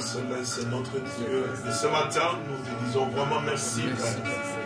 c'est notre Dieu. Et ce matin, nous te disons vraiment merci,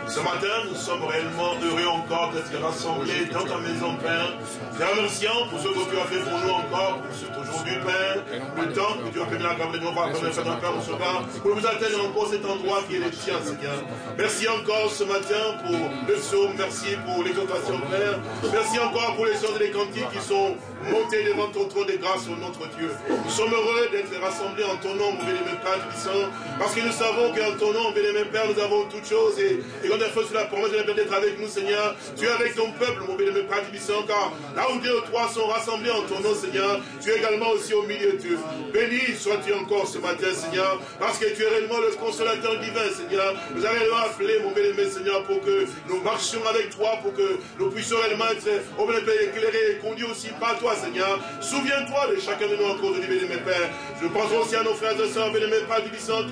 Ce matin, nous sommes réellement heureux encore d'être rassemblés dans ta maison, Père. Te remercions pour ce que tu as fait pour nous encore, pour cet aujourd'hui, Père. Le temps que tu as permis à de nous voir comme un ce soir, pour nous atteindre encore cet endroit qui est le tien, Seigneur. Merci encore ce matin pour le psaume, merci pour l'exhortation, Père. Merci encore pour les sons et les qui sont montés devant ton trône de grâce, notre Dieu. Nous sommes heureux d'être rassemblés en ton nom, mon bénémoine Père Tubissant, parce que nous savons qu'en ton nom, bénémoine Père, nous avons toutes choses, et, et quand on fait sur la promesse de d'être avec nous, Seigneur, tu es avec ton peuple, mon bénémoine Père Tubissant, car là où deux ou trois sont rassemblés en ton nom, Seigneur, tu es également aussi au milieu d'eux. Béni sois-tu encore ce matin, Seigneur, parce que tu es réellement le consolateur divin, Seigneur. Nous avons réellement appelé, mon bénémoine Seigneur, pour que nous marchions avec toi, pour que nous puissions réellement être, au bénémoine, éclairés et conduits aussi par toi, Seigneur. Souviens-toi de chacun de nous encore de mes Père. Je pense aussi à nos frères et sœurs, bénémoine Père du qui sont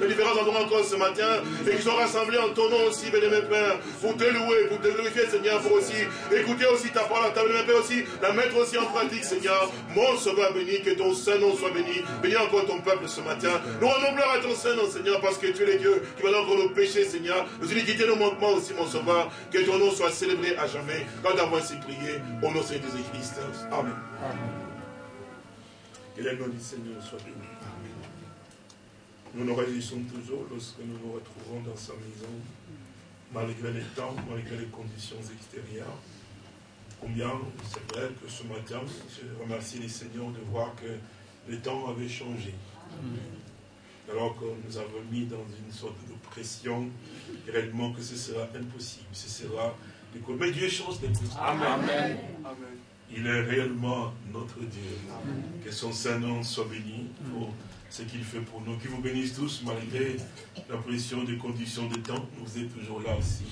de différents endroits encore ce matin, et qui sont rassemblés en ton nom aussi, bénémoine Père, pour te louer, pour te glorifier, Seigneur, pour aussi écouter aussi ta parole, ta bénémoine Père aussi, la mettre aussi en pratique, Seigneur. Mon sauveur béni, que ton Saint-Nom soit béni. Bénis encore ton peuple ce matin. Nous rendons gloire à ton Saint-Nom, Seigneur, parce que tu es le Dieu qui va encore nos péchés, Seigneur. Nos iniquités, nos manquements aussi, mon sauveur. Que ton nom soit célébré à jamais. Quand avons ainsi prié, au nom de Jésus-Christ. Amen. Amen. Que le nom du Seigneur soit béni. Nous nous réjouissons toujours lorsque nous nous retrouvons dans sa maison, malgré les temps, malgré les conditions extérieures. Combien c'est vrai que ce matin, je remercie les seigneurs de voir que le temps avait changé. Alors que nous avons mis dans une sorte de pression, réellement que ce sera impossible, ce sera... Mais Dieu change les choses. Amen. Amen. Il est réellement notre Dieu. Que son Saint-Nom soit béni pour ce qu'il fait pour nous. Qu'il vous bénisse tous malgré la pression des conditions de temps. Vous êtes toujours là aussi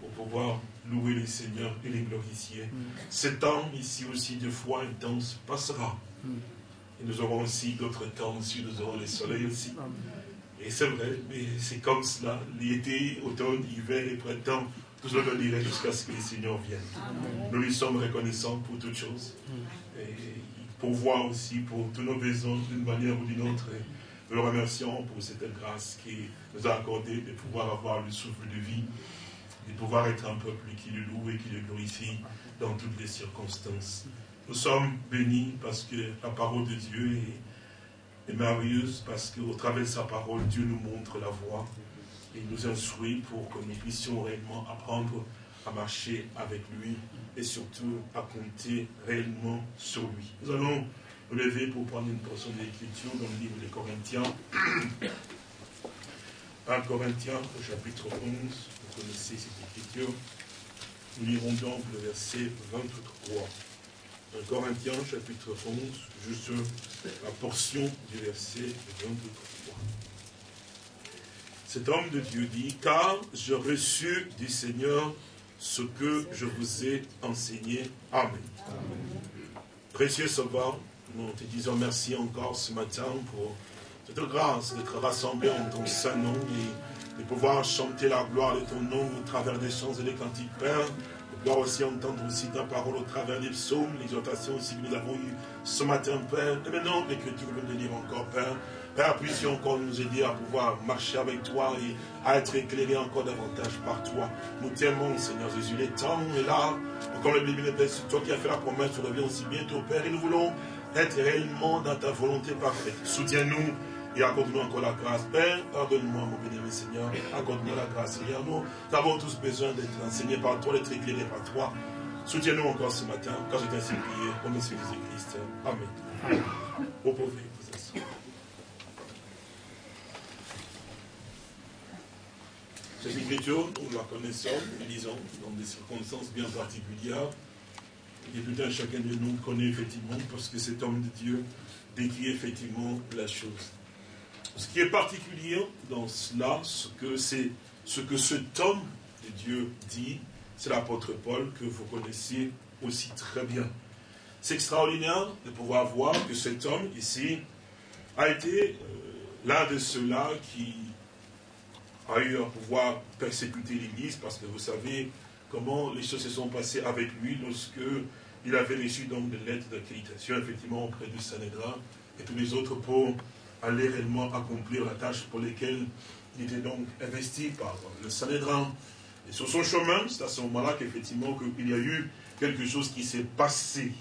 pour pouvoir louer les seigneurs et les glorifier. Ce temps ici aussi de foi intense passera. Et nous aurons aussi d'autres temps aussi, nous aurons le soleil aussi. Et c'est vrai, mais c'est comme cela. L'été, automne, hiver et printemps tout cela dirait jusqu'à ce que le Seigneur vienne. Nous lui sommes reconnaissants pour toutes choses. Et pour voir aussi pour tous nos besoins d'une manière ou d'une autre. nous le remercions pour cette grâce qui nous a accordé de pouvoir avoir le souffle de vie, de pouvoir être un peuple qui le loue et qui le glorifie dans toutes les circonstances. Nous sommes bénis parce que la parole de Dieu est, merveilleuse, parce qu'au travers de sa parole, Dieu nous montre la voie il nous instruit pour que nous puissions réellement apprendre à marcher avec lui et surtout à compter réellement sur lui. Nous allons nous lever pour prendre une portion de l'écriture dans le livre des Corinthiens. 1 Corinthiens au chapitre 11, vous connaissez cette écriture. Nous lirons donc le verset 23. 1 Corinthiens chapitre 11, juste la portion du verset 23. Cet homme de Dieu dit, car je reçu du Seigneur ce que je vous ai enseigné. Amen. Précieux Sauveur, nous te disons merci encore ce matin pour cette grâce d'être rassemblés en ton saint nom et de pouvoir chanter la gloire de ton nom au travers des chants et des cantiques, Père. Pouvoir aussi entendre aussi ta parole au travers des psaumes, l'exhortation aussi que nous avons eu ce matin, Père. Et maintenant, l'écriture veut nous dire encore, Père. Père, puissions encore nous aider à pouvoir marcher avec toi et à être éclairés encore davantage par toi. Nous t'aimons, Seigneur Jésus. Les temps est là. Comme le Bible c'est toi qui as fait la promesse, tu reviens aussi bientôt, Père. Et nous voulons être réellement dans ta volonté parfaite. Soutiens-nous et accorde-nous encore la grâce. Père, pardonne-moi, mon bénévole Seigneur. Accorde-nous la grâce, Seigneur. Nous avons tous besoin d'être enseignés par toi, d'être éclairés par toi. Soutiens-nous encore ce matin, quand je t'ai prié, au nom de Jésus-Christ. Amen. Vous pouvez. Cette écriture, nous la connaissons, nous lisons dans des circonstances bien particulières. Et tout un chacun de nous connaît effectivement, parce que cet homme de Dieu décrit effectivement la chose. Ce qui est particulier dans cela, c'est, ce que cet homme de Dieu dit, c'est l'apôtre Paul que vous connaissez aussi très bien. C'est extraordinaire de pouvoir voir que cet homme ici a été euh, l'un de ceux-là qui a eu à pouvoir persécuter l'Église, parce que vous savez comment les choses se sont passées avec lui lorsque il avait reçu donc des lettres d'accréditation, effectivement, auprès du Sanhédrin et tous les autres pour aller réellement accomplir la tâche pour laquelle il était donc investi par le Sanhédrin. Et sur son chemin, c'est à ce moment-là qu'effectivement il y a eu quelque chose qui s'est passé.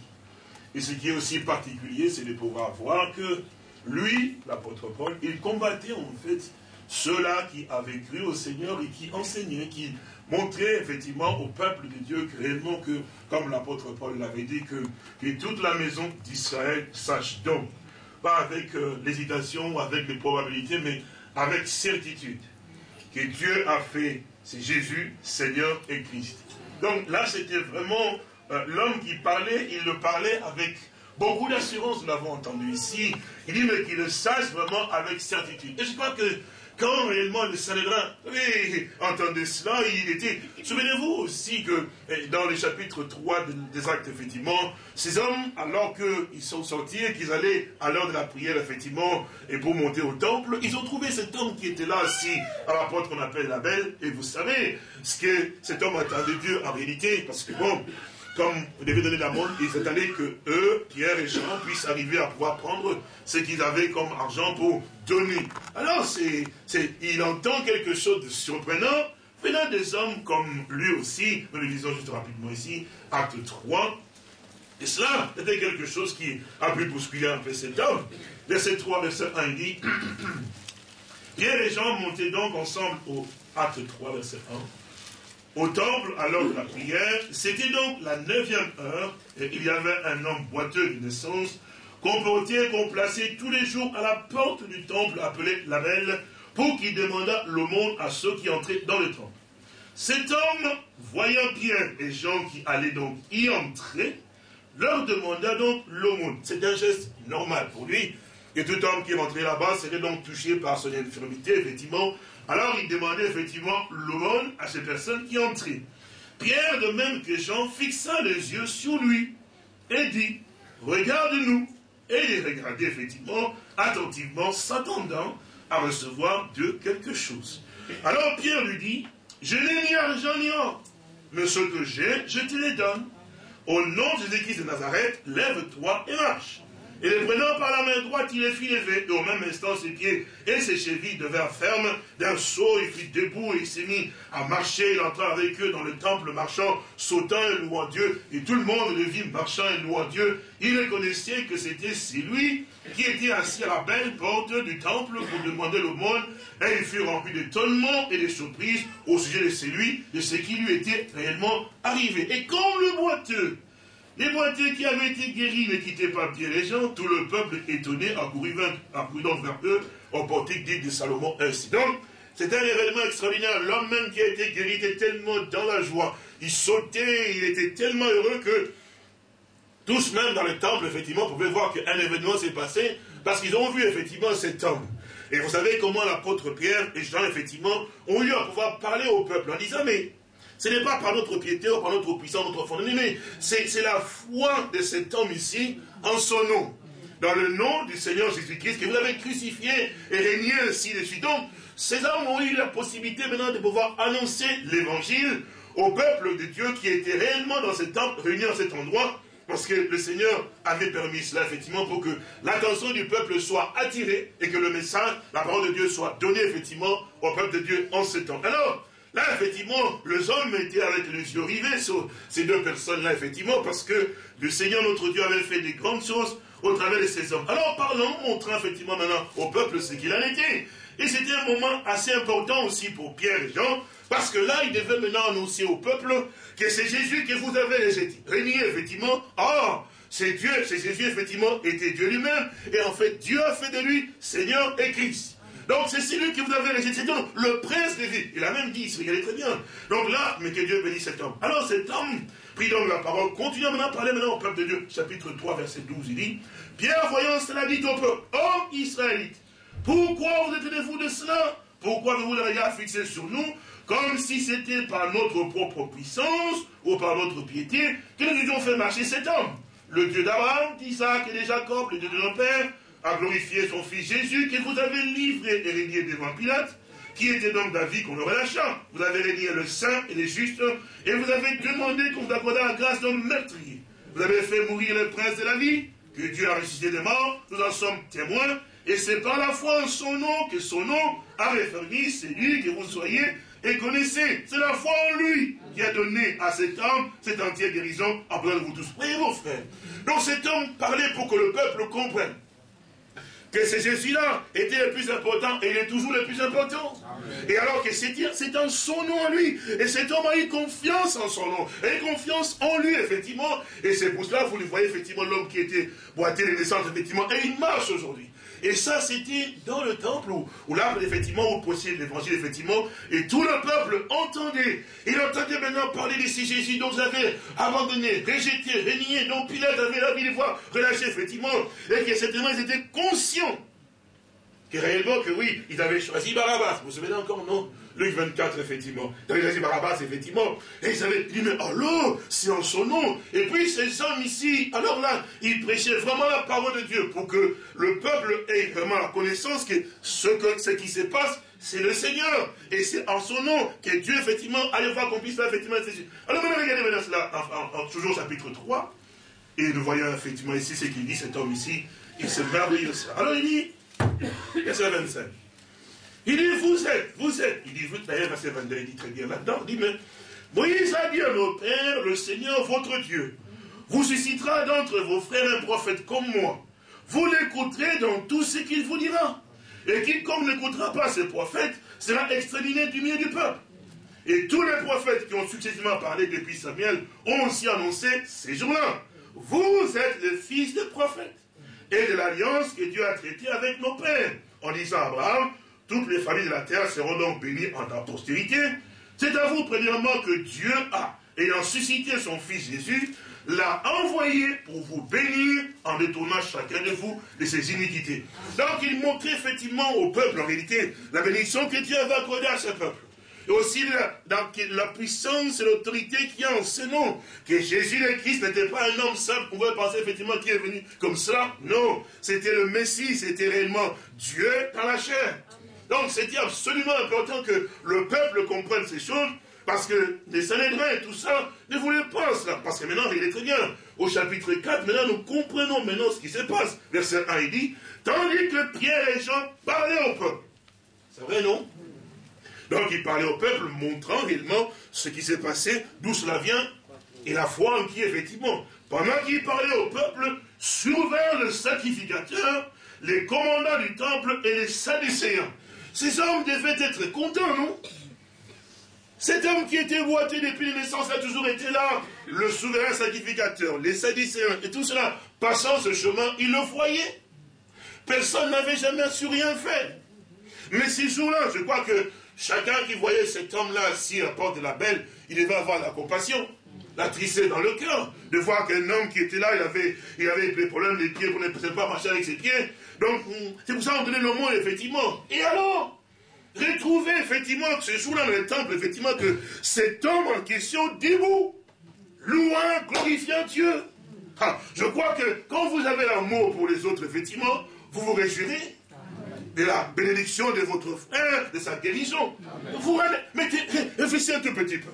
Et ce qui est aussi particulier, c'est de pouvoir voir que lui, l'apôtre Paul, il combattait en fait ceux-là qui avaient cru au Seigneur et qui enseignaient, qui montraient effectivement au peuple de Dieu que réellement que, comme l'apôtre Paul l'avait dit, que, toute la maison d'Israël sache donc pas avec euh, l'hésitation, avec les probabilités, mais avec certitude. Que Dieu a fait, c'est Jésus, Seigneur et Christ. Donc là, c'était vraiment euh, l'homme qui parlait, il le parlait avec beaucoup d'assurance, nous l'avons entendu ici. Il dit, mais qu'il le sache vraiment avec certitude. Et je crois que quand réellement le Sanhédrin oui, entendait cela, il était... Souvenez-vous aussi que eh, dans le chapitre 3 des actes, effectivement, ces hommes, alors qu'ils sont sortis et qu'ils allaient à l'heure de la prière, effectivement, et pour monter au temple, ils ont trouvé cet homme qui était là assis à la porte qu'on appelle la belle, et vous savez ce que cet homme attendait Dieu en réalité, parce que bon, comme vous devez donner la montre, ils attendaient que eux, Pierre et Jean, puissent arriver à pouvoir prendre ce qu'ils avaient comme argent pour Alors, il entend quelque chose de surprenant venant des hommes comme lui aussi. Nous le disons juste rapidement ici, acte 3. Et cela était quelque chose qui a pu bousculer un peu cet homme. Verset 3, verset 1, il dit Pierre et Jean montaient donc ensemble au acte 3, verset 1 au temple à l'heure de la prière. C'était donc la neuvième heure, et il y avait un homme boiteux de naissance, qu'on portait, qu'on plaçait tous les jours à la porte du temple appelé la belle, pour qu'il demandât l'aumône à ceux qui entraient dans le temple. Cet homme, voyant Pierre et Jean qui allaient donc y entrer, leur demanda donc l'aumône. C'est un geste normal pour lui. Et tout homme qui rentrait là-bas serait donc touché par son infirmité, effectivement, alors il demandait effectivement l'aumône à ces personnes qui entraient. Pierre, de même que Jean, fixa les yeux sur lui et dit, regarde-nous. Et il regardait effectivement attentivement, s'attendant à recevoir de quelque chose. Alors Pierre lui dit, je n'ai ni argent ni or, mais ce que j'ai, je te les donne. Au nom de Jésus-Christ de Nazareth, lève-toi et marche. Et les prenant par la main droite, il les fit lever, et au même instant ses pieds et ses chevilles devinrent fermes. D'un saut, il fit debout et il s'est mis à marcher. Il entra avec eux dans le temple, marchant, sautant et louant Dieu. Et tout le monde le vit marchant et louant Dieu. Il reconnaissait que c'était lui qui était assis à la belle porte du temple pour demander l'aumône. Et il fut rempli d'étonnement et de surprise au sujet de celui, de ce qui lui était réellement arrivé. Et comme le boiteux les boiteux qui avaient été guéris ne quittaient pas bien les gens, tout le peuple étonné accourut, donc vers eux au portique dit de Salomon ainsi. Donc, c'est un événement extraordinaire. L'homme même qui a été guéri était tellement dans la joie. Il sautait, il était tellement heureux que tous, même dans le temple, effectivement, pouvaient voir qu'un événement s'est passé parce qu'ils ont vu effectivement cet homme. Et vous savez comment l'apôtre Pierre et Jean, effectivement, ont eu à pouvoir parler au peuple en disant, mais ce n'est pas par notre piété ou par notre puissance, notre fondement, mais c'est la foi de cet homme ici en son nom. Dans le nom du Seigneur Jésus-Christ que vous avez crucifié et régné ainsi de suite. Donc, ces hommes ont eu la possibilité maintenant de pouvoir annoncer l'évangile au peuple de Dieu qui était réellement dans cet temple, réuni dans cet endroit, parce que le Seigneur avait permis cela, effectivement, pour que l'attention du peuple soit attirée et que le message, la parole de Dieu soit donnée, effectivement, au peuple de Dieu en ce temps. Alors, Là, effectivement, les hommes étaient avec les yeux rivés sur ces deux personnes-là, effectivement, parce que le Seigneur, notre Dieu, avait fait des grandes choses au travers de ces hommes. Alors, parlons, montrant effectivement maintenant au peuple ce qu'il en était. Et c'était un moment assez important aussi pour Pierre et Jean, parce que là, il devait maintenant annoncer au peuple que c'est Jésus que vous avez régné, effectivement. Or, c'est Dieu, c'est Jésus, effectivement, était Dieu lui-même. Et en fait, Dieu a fait de lui Seigneur et Christ. Donc c'est celui que vous avez rejeté, le prince des vies. Il a même dit, il se regardait très bien. Donc là, mais que Dieu bénisse cet homme. Alors cet homme prit donc la parole, continue maintenant à parler maintenant au peuple de Dieu. Chapitre 3, verset 12, il dit, Pierre, voyant cela, dit au peuple, homme israélite, pourquoi vous étonnez-vous de cela? Pourquoi vous le regard fixé sur nous comme si c'était par notre propre puissance ou par notre piété que nous avions fait marcher cet homme? Le Dieu d'Abraham, d'Isaac et de Jacob, le Dieu de nos pères, a glorifié son fils Jésus, que vous avez livré et régné devant Pilate, qui était donc David qu'on le relâcha. Vous avez régné le saint et le juste, et vous avez demandé qu'on vous accordât la grâce d'un meurtrier. Vous avez fait mourir le prince de la vie, que Dieu a ressuscité des morts, nous en sommes témoins, et c'est par la foi en son nom que son nom a réformé celui que vous soyez et connaissez. C'est la foi en lui qui a donné à cet homme cette entière guérison en de vous tous. Voyez vos frères. Donc cet homme parlait pour que le peuple comprenne que ce Jésus-là était le plus important et il est toujours le plus important. Et alors que c'est c'est en son nom à lui. Et cet homme a eu confiance en son nom, eu confiance en lui, effectivement. Et c'est pour cela, vous le voyez, effectivement, l'homme qui était boité de naissance, effectivement, et il marche aujourd'hui. Et ça, c'était dans le temple où, là, effectivement, où possédait l'évangile, effectivement, et tout le peuple entendait. Il entendait maintenant parler de ces Jésus dont vous avez abandonné, rejeté, renié, dont Pilate avait la de voir relâché, effectivement, et que certainement ils étaient conscients que réellement, que oui, ils avaient choisi Barabbas. Vous vous souvenez encore, non? Luc 24, effectivement. Avaient choisi Barabbas, effectivement. Et ils avaient dit, mais alors, c'est en son nom. Et puis ces hommes ici, alors là, ils prêchaient vraiment la parole de Dieu pour que le peuple ait vraiment la connaissance que ce, que, qui se passe, c'est le Seigneur. Et c'est en son nom que Dieu, effectivement, allait voir qu'on puisse faire, effectivement, Alors maintenant, regardez maintenant cela, en, toujours chapitre 3. Et nous voyons, effectivement, ici, ce qu'il dit, cet homme ici, il se merveille ça. Alors il dit, verset 25. Il dit, vous êtes, vous êtes. Il dit, vous, d'ailleurs, verset 22, il dit très bien là-dedans, il dit, mais Moïse a dit à nos pères, le Seigneur votre Dieu, vous suscitera d'entre vos frères un prophète comme moi. Vous l'écouterez dans tout ce qu'il vous dira. Et quiconque n'écoutera pas ce prophète sera exterminé du milieu du peuple. Et tous les prophètes qui ont successivement parlé depuis Samuel ont aussi annoncé ces jours-là. Vous êtes les fils des prophètes et de l'alliance que Dieu a traitée avec nos pères, en disant à Abraham, toutes les familles de la terre seront donc bénies en ta postérité. C'est à vous, premièrement, que Dieu a, ayant suscité son Fils Jésus, l'a envoyé pour vous bénir en détournant chacun de vous de ses iniquités. Donc il montrait effectivement au peuple, en réalité, la bénédiction que Dieu avait accordée à ce peuple et aussi la, la puissance et l'autorité qu'il y a en ce nom. Que Jésus le Christ n'était pas un homme simple, on pouvait penser effectivement qu'il est venu comme cela. Non, c'était le Messie, c'était réellement Dieu dans la chair. Donc c'était absolument important que le peuple comprenne ces choses, parce que les Sanhédrins et tout ça ne voulaient pas cela. Parce que maintenant, il est très bien. Au chapitre 4, maintenant, nous comprenons maintenant ce qui se passe. Verset 1, il dit, tandis que Pierre et Jean parlaient au peuple. C'est vrai, non? Donc il parlait au peuple, montrant réellement ce qui s'est passé, d'où cela vient, et la foi en qui, effectivement, pendant qu'il parlait au peuple, survinrent le sacrificateur, les commandants du temple et les sadducéens. Ces hommes devaient être contents, non Cet homme qui était boité depuis la naissance a toujours été là, le souverain sacrificateur, les sadducéens et tout cela, passant ce chemin, ils le voyaient. Personne n'avait jamais su rien faire. Mais ces jours-là, je crois que Chacun qui voyait cet homme-là assis à porte de la belle, il devait avoir la compassion, la tristesse dans le cœur, de voir qu'un homme qui était là, il avait, il avait des problèmes des pieds, qu'on ne pas marcher avec ses pieds. Donc, c'est pour ça qu'on donnait le mot, effectivement. Et alors Retrouver, effectivement, ce jour-là dans le temple, effectivement, que cet homme en question, debout, louant, glorifiant Dieu. Ah, je crois que quand vous avez l'amour pour les autres, effectivement, vous vous réjouirez de la bénédiction de votre frère, de sa guérison. Vous mettez, réfléchissez un tout petit peu.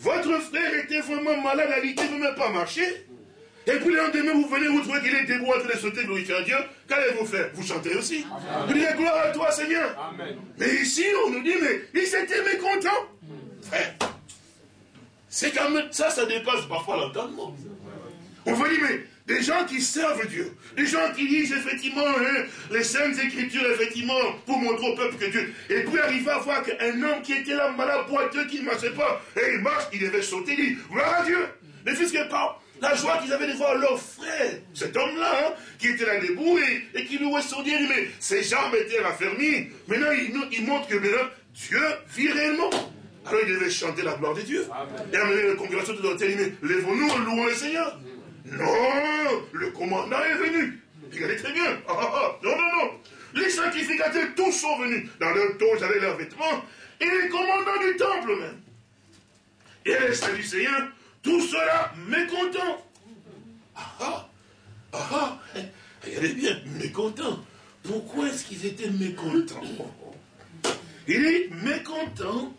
Votre frère était vraiment malade, à l'idée ne même pas marcher. Et puis le lendemain, vous venez, vous trouvez qu'il est debout en train de sauter, glorifier à Dieu. Qu'allez-vous faire? Vous chantez aussi. Vous dites gloire à toi, Seigneur. Mais ici, on nous dit, mais il s'était mécontent. Frère, c'est quand même, ça, ça dépasse parfois l'entendement. On vous dit, mais des gens qui servent Dieu, des gens qui lisent effectivement hein, les saintes écritures, effectivement, pour montrer au peuple que Dieu. Et puis arriver à voir qu'un homme qui était là, malade, boiteux, qui ne marchait pas, et il marche, il devait sauter, il dit, voilà à Dieu. Mais puisque par la joie qu'ils avaient de voir leur frère, cet homme-là, hein, qui était là debout et, qui louait son Dieu, mais ses jambes étaient raffermies. Maintenant, il, il montre que maintenant, Dieu vit réellement. Alors il devait chanter la gloire de Dieu. Et amener la congrégation de l'hôtel, il dit, lèvons-nous, louons le Seigneur. Non, le commandant est venu. Regardez très bien. Ah, ah, ah. Non, non, non. Les sacrificateurs, tous sont venus. Dans leur toge, avec leurs vêtements. Et les commandants du temple même. Et les Sadducéens, tout cela mécontents. Ah ah, ah ah, regardez bien, mécontents. Pourquoi est-ce qu'ils étaient mécontents? Il est mécontent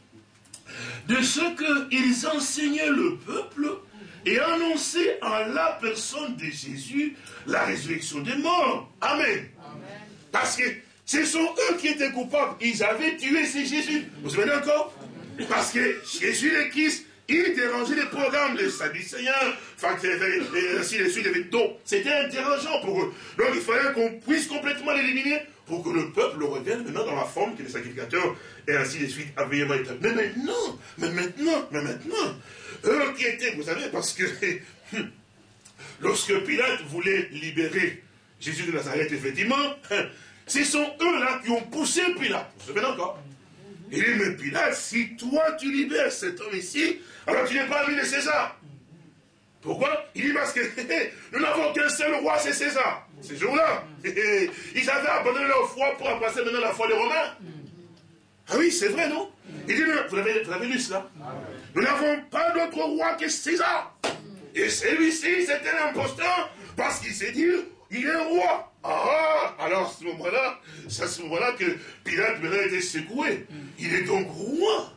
de ce qu'ils enseignaient le peuple et annoncer en la personne de Jésus la résurrection des morts. Amen. Parce que ce sont eux qui étaient coupables. Ils avaient tué ces Jésus. Vous vous souvenez encore? Parce que Jésus le Christ il dérangeait les programmes des enfin, et ainsi de suite. Donc, c'était dérangeant pour eux. Donc, il fallait qu'on puisse complètement l'éliminer pour que le peuple revienne maintenant dans la forme que les sacrificateurs, et ainsi de suite, avaient. Mais maintenant, mais maintenant, mais maintenant, eux qui étaient, vous savez, parce que lorsque Pilate voulait libérer Jésus de Nazareth, effectivement, ce sont eux là qui ont poussé Pilate. Vous vous souvenez encore? Il dit, mais Pilate, si toi tu libères cet homme ici, alors tu n'es pas ami de César. Pourquoi? Il dit parce que nous n'avons qu'un seul roi, c'est César. Ces jours-là, ils avaient abandonné leur foi pour embrasser maintenant la foi des Romains. Ah oui, c'est vrai, non? Il dit, vous avez, vous avez lu cela? Nous n'avons pas d'autre roi que César. Et celui-ci, c'était un imposteur parce qu'il s'est dit, il est roi. Ah, alors à ce moment-là, c'est à ce moment-là que Pilate maintenant été secoué. Il est donc roi.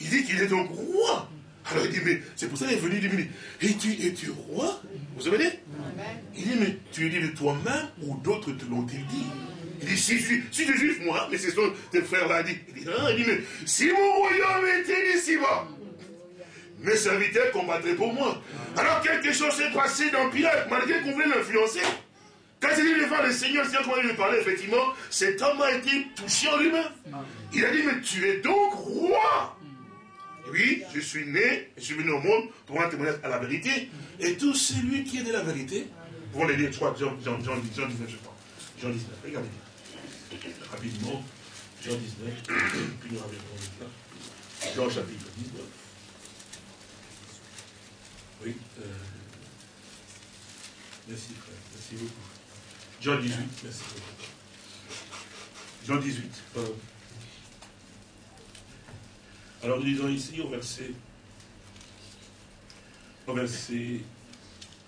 Il dit qu'il est donc roi. Alors il dit, mais c'est pour ça qu'il est venu, il dit, es-tu, es-tu roi? Vous savez Il dit, mais tu es dit de toi-même ou d'autres te l'ont-ils dit? Il dit, si je suis, si je juif, moi, mais c'est ce que tes frères l'ont dit. Il dit, il dit, mais si mon royaume était d'ici-bas, mes serviteurs combattraient pour moi. Alors quelque chose s'est passé dans Pilate, malgré qu'on voulait l'influencer. Quand il est devant le Seigneur, Seigneur comment il lui parlait, effectivement, cet homme a été touché en lui-même. Il a dit, mais tu es donc roi. Oui, je suis né, je suis venu au monde pour rendre témoignage à la vérité. Et tout celui qui est de la vérité, vous les lire, trois, Jean, Jean, Jean, Jean 19, je crois. Jean 19, regardez Rapidement, Jean 19, puis nous reviendrons. Jean chapitre 19. Oui. Euh, merci frère, merci beaucoup. Jean 18, merci Jean 18, pardon. Alors nous lisons ici au verset, au verset,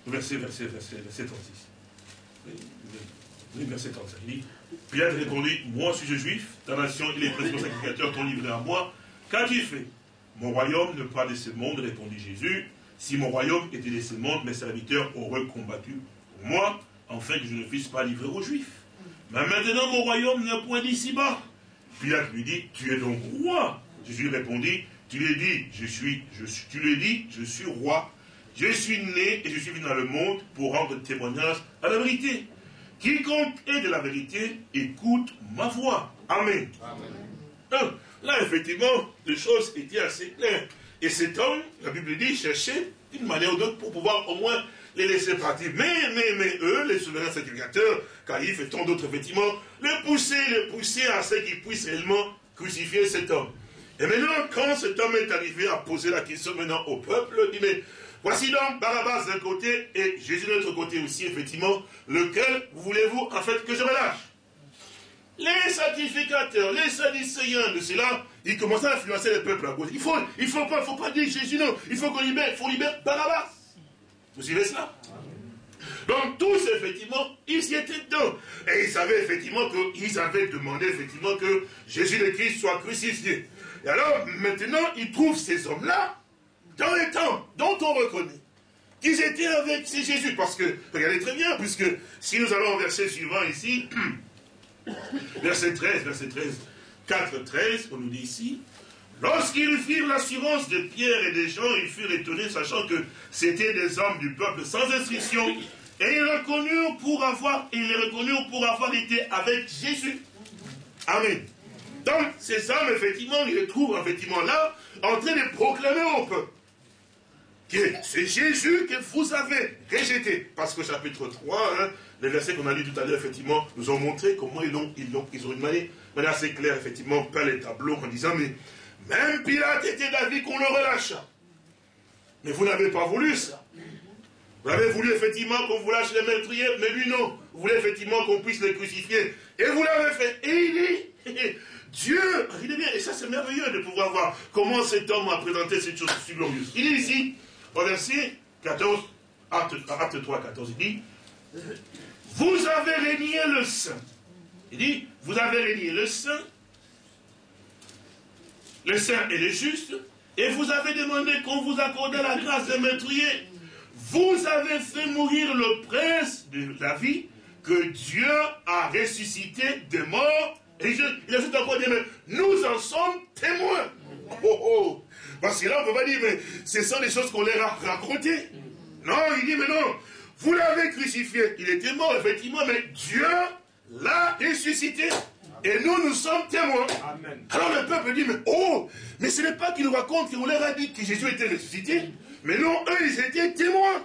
au verset, verset, verset, verset 36. Oui, verset 35. Il dit, Pilate répondit, moi suis-je juif, ta nation et les principaux sacrificateurs t'ont livré à moi. Qu'as-tu fait? Mon royaume ne pas de ce monde, répondit Jésus. Si mon royaume était de ce monde, mes serviteurs auraient combattu pour moi fait que je ne puisse pas livrer aux Juifs. Mais maintenant, mon royaume n'est point d'ici-bas. Pilate lui dit, tu es donc roi. Jésus répondit, tu l'as dit, je suis, je suis, tu l'as dit, je suis roi. Je suis né et je suis venu dans le monde pour rendre témoignage à la vérité. Quiconque est de la vérité, écoute ma voix. Amen. Amen. là, effectivement, les choses étaient assez claires. Et cet homme, la Bible dit, cherchait d'une manière ou d'autre pour pouvoir au moins les laisser partir. Mais, mais, mais eux, les souverains sacrificateurs, Caïphe et tant d'autres, effectivement, les pousser, les pousser à ce qu'ils puissent réellement crucifier cet homme. Et maintenant, quand cet homme est arrivé à poser la question maintenant au peuple, il dit, mais voici donc Barabbas d'un côté et Jésus de l'autre côté aussi, effectivement, lequel voulez-vous en fait que je relâche? Les sacrificateurs, les sadicéens de cela, ils commencent à influencer le peuple à cause. Il faut, il faut pas, faut pas dire Jésus, non. Il faut qu'on libère, il faut libérer Barabbas. Vous suivez cela donc tous, effectivement, ils y étaient dedans. Et ils savaient effectivement qu'ils avaient demandé effectivement que Jésus le Christ soit crucifié. Et alors, maintenant, ils trouvent ces hommes-là dans les temps dont on reconnaît qu'ils étaient avec Jésus. Parce que, regardez très bien, puisque si nous allons au verset suivant ici, verset 13, verset 13, 4, 13, on nous dit ici, Lorsqu'ils firent l'assurance de Pierre et des gens, ils furent étonnés, sachant que c'était des hommes du peuple sans inscription. Et ils reconnurent pour avoir, ils les reconnurent pour avoir été avec Jésus. Amen. Donc, ces hommes, effectivement, ils les trouvent effectivement là, en train de proclamer au peuple que c'est Jésus que vous avez rejeté. Parce que chapitre 3, hein, les versets qu'on a lu tout à l'heure, effectivement, nous ont montré comment ils ont, ils ont, ils ont une manière, assez claire, effectivement, par les tableaux, en disant, mais même Pilate était d'avis qu'on le relâcha. Mais vous n'avez pas voulu ça. Vous avez voulu effectivement qu'on vous lâche les meurtriers, mais lui non. Vous voulez effectivement qu'on puisse les crucifier. Et vous l'avez fait. Et il dit, Dieu, regardez bien, et ça c'est merveilleux de pouvoir voir comment cet homme a présenté cette chose si glorieuse. Il dit ici, au verset 14, acte, 3, 14, il dit, vous avez régné le Saint. Il dit, vous avez régné le Saint le saint et le juste, et vous avez demandé qu'on vous accorde la grâce de meurtrier. Vous avez fait mourir le prince de la vie que Dieu a ressuscité des morts. Et je, il ajoute encore des nous en sommes témoins. Oh, oh. Parce que là, on ne peut pas dire, mais ce sont des choses qu'on leur a racontées. Non, il dit, mais non, vous l'avez crucifié. Il était mort, effectivement, mais Dieu l'a ressuscité. Et nous, nous sommes témoins. Alors le peuple dit, mais oh, mais ce n'est pas qu'il nous raconte qu'on leur a dit que Jésus était ressuscité. Mais non, eux, ils étaient témoins.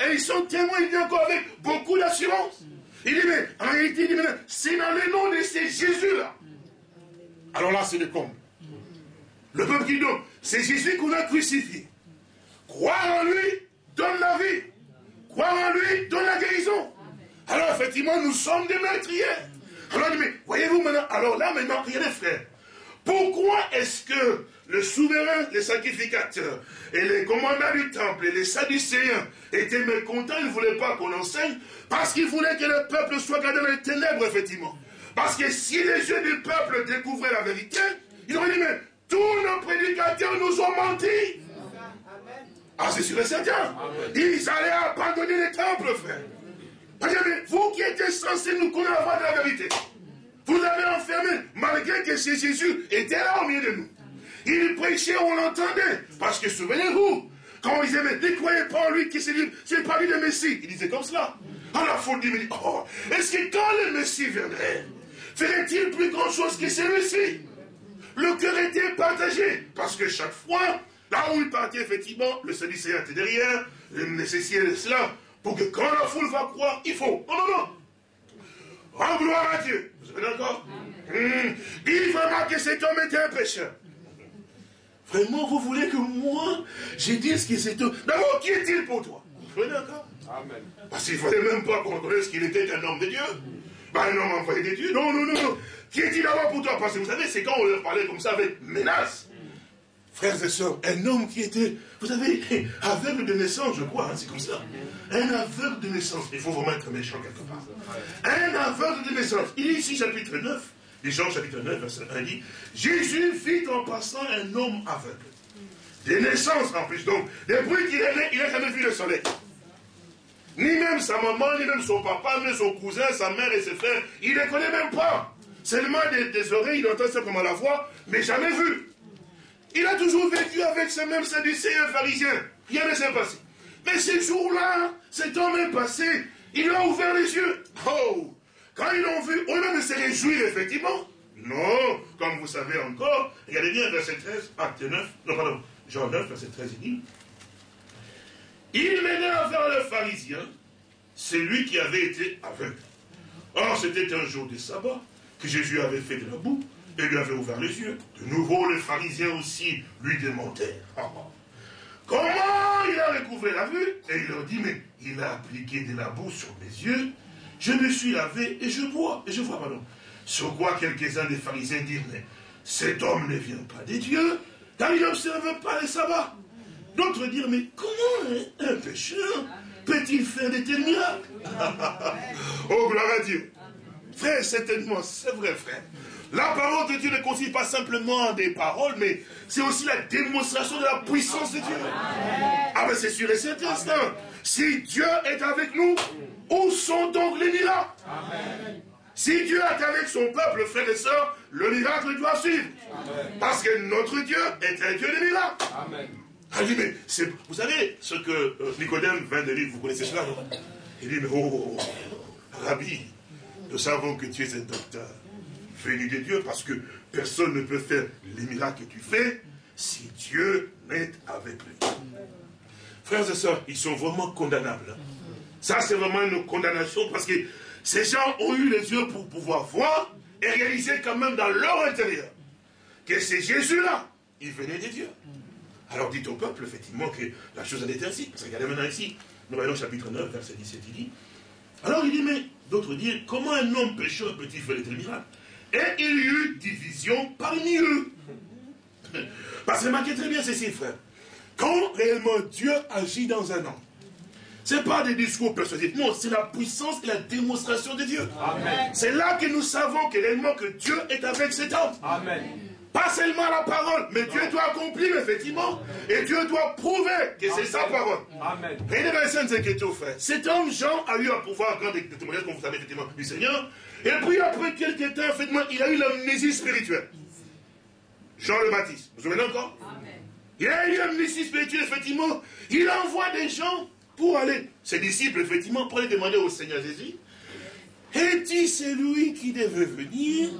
Et ils sont témoins, il dit encore avec beaucoup d'assurance. Il dit, mais en réalité, il dit, mais c'est dans le nom de ces Jésus-là. Alors là, c'est le comble. Le peuple qui dit, c'est Jésus qu'on a crucifié. Croire en lui donne la vie. Croire en lui donne la guérison. Alors effectivement, nous sommes des meurtriers. Alors, mais voyez-vous maintenant, alors là maintenant, regardez frère, pourquoi est-ce que le souverain, les sacrificateurs, et les commandants du temple, et les sadducéens étaient mécontents, ils ne voulaient pas qu'on enseigne, parce qu'ils voulaient que le peuple soit gardé dans les ténèbres, effectivement. Parce que si les yeux du peuple découvraient la vérité, ils auraient dit, mais tous nos prédicateurs nous ont menti. Ah, c'est sûr et certain. Ils allaient abandonner les temples, frère vous qui étiez censés nous connaître la vérité, vous avez enfermé, malgré que Jésus était là au milieu de nous. Il prêchait, on l'entendait. Parce que souvenez-vous, quand ils disaient, mais ne croyez pas en lui qui c'est pas lui le Messie. Il disait comme cela. Alors la foule dit, oh, est-ce que quand le Messie viendrait, ferait-il plus grand chose que celui-ci? Le cœur était partagé. Parce que chaque fois, là où il partait, effectivement, le Sadducéen était derrière, le nécessité de cela, pour que quand la foule va croire, il faut. Non, non, non. Rends gloire à Dieu. Vous avez d'accord? Mmh. Dis vraiment que cet homme était un pécheur. Vraiment, vous voulez que moi, je dise que cet homme... D'abord, qui est-il pour toi? Vous êtes d'accord? Amen. Parce qu'il ne fallait même pas qu'on ce qu'il était un homme de Dieu. Ben, un homme envoyé de Dieu. Non, non, non, non. Qui est-il d'abord pour toi? Parce que vous savez, c'est quand on leur parlait comme ça avec menace. Frères et sœurs, un homme qui était, vous savez, aveugle de naissance, je crois, hein, c'est comme ça. Un aveugle de naissance. Il faut vraiment être méchant quelque part. Un aveugle de naissance. Il est ici, chapitre 9, les Jean, chapitre 9, verset 1, dit Jésus fit en passant un homme aveugle. Des naissances en plus. Donc, depuis qu'il est né, il n'a jamais vu le soleil. Ni même sa maman, ni même son papa, ni son cousin, sa mère et ses frères. Il ne les connaît même pas. Seulement des, des oreilles, il entend simplement la voix, mais jamais vu. Il a toujours vécu avec ce même sadducéen pharisien. Rien ne s'est passé. Mais ce jour-là, cet homme est passé. Il a ouvert les yeux. Oh Quand ils l'ont vu, au lieu de se réjouir, effectivement, non, comme vous savez encore, regardez bien verset 13, acte 9, non pardon, Jean 9, verset 13, il dit, il à vers le pharisien, c'est lui qui avait été aveugle. Or, c'était un jour de sabbat que Jésus avait fait de la boue et lui avait ouvert les yeux. De nouveau, les pharisiens aussi lui demandèrent. Comment il a recouvré la vue? Et il leur dit, mais il a appliqué de la boue sur mes yeux, je me suis lavé et je vois, et je vois, pardon. Sur quoi quelques-uns des pharisiens dirent, mais cet homme ne vient pas des dieux, car il n'observe pas les sabbats. D'autres dirent, mais comment un pécheur peut-il faire des tels miracles? Oh, gloire à Dieu Frère, certainement, c'est vrai, frère. La parole de Dieu ne consiste pas simplement des paroles, mais c'est aussi la démonstration de la puissance de Dieu. Ah ben c'est sûr et certain. Si Dieu est avec nous, où sont donc les miracles? Si Dieu est avec son peuple, frères et sœurs, le miracle doit suivre. Parce que notre Dieu est un Dieu de miracles. Amen. Ah, dit, mais vous savez ce que euh, Nicodème vint de dire, vous connaissez cela, Il dit, mais oh, oh, oh, Rabbi, nous savons que tu es un docteur venu de Dieu, parce que personne ne peut faire les miracles que tu fais si Dieu n'est avec lui. Frères et sœurs, ils sont vraiment condamnables. Ça, c'est vraiment une condamnation parce que ces gens ont eu les yeux pour pouvoir voir et réaliser quand même dans leur intérieur que c'est Jésus-là, il venait de Dieu. Alors dites au peuple, effectivement, que la chose en est ainsi. Parce que regardez maintenant ici, nous voyons chapitre 9, verset 17, il dit. Alors il dit, mais d'autres disent, comment un homme pécheur peut-il faire des miracles? Et il y eut division parmi eux. Parce que remarquez très bien ceci, frère. Quand réellement Dieu agit dans un homme, ce n'est pas des discours persuasifs. Non, c'est la puissance et la démonstration de Dieu. C'est là que nous savons que réellement que Dieu est avec cet homme. Amen. Pas seulement la parole, mais Dieu doit accomplir, effectivement. Et Dieu doit prouver que c'est sa parole. Amen. frère. Cet homme, Jean, a eu un pouvoir grand de témoignage, comme vous savez, effectivement, du Seigneur. Et puis après quelques temps, effectivement, il a eu l'amnésie spirituelle. Jean le Baptiste. Vous vous souvenez encore? Amen. Il a eu un ministère spirituel, effectivement. Il envoie des gens pour aller, ses disciples, effectivement, pour aller demander au Seigneur Jésus, est-il celui qui devait venir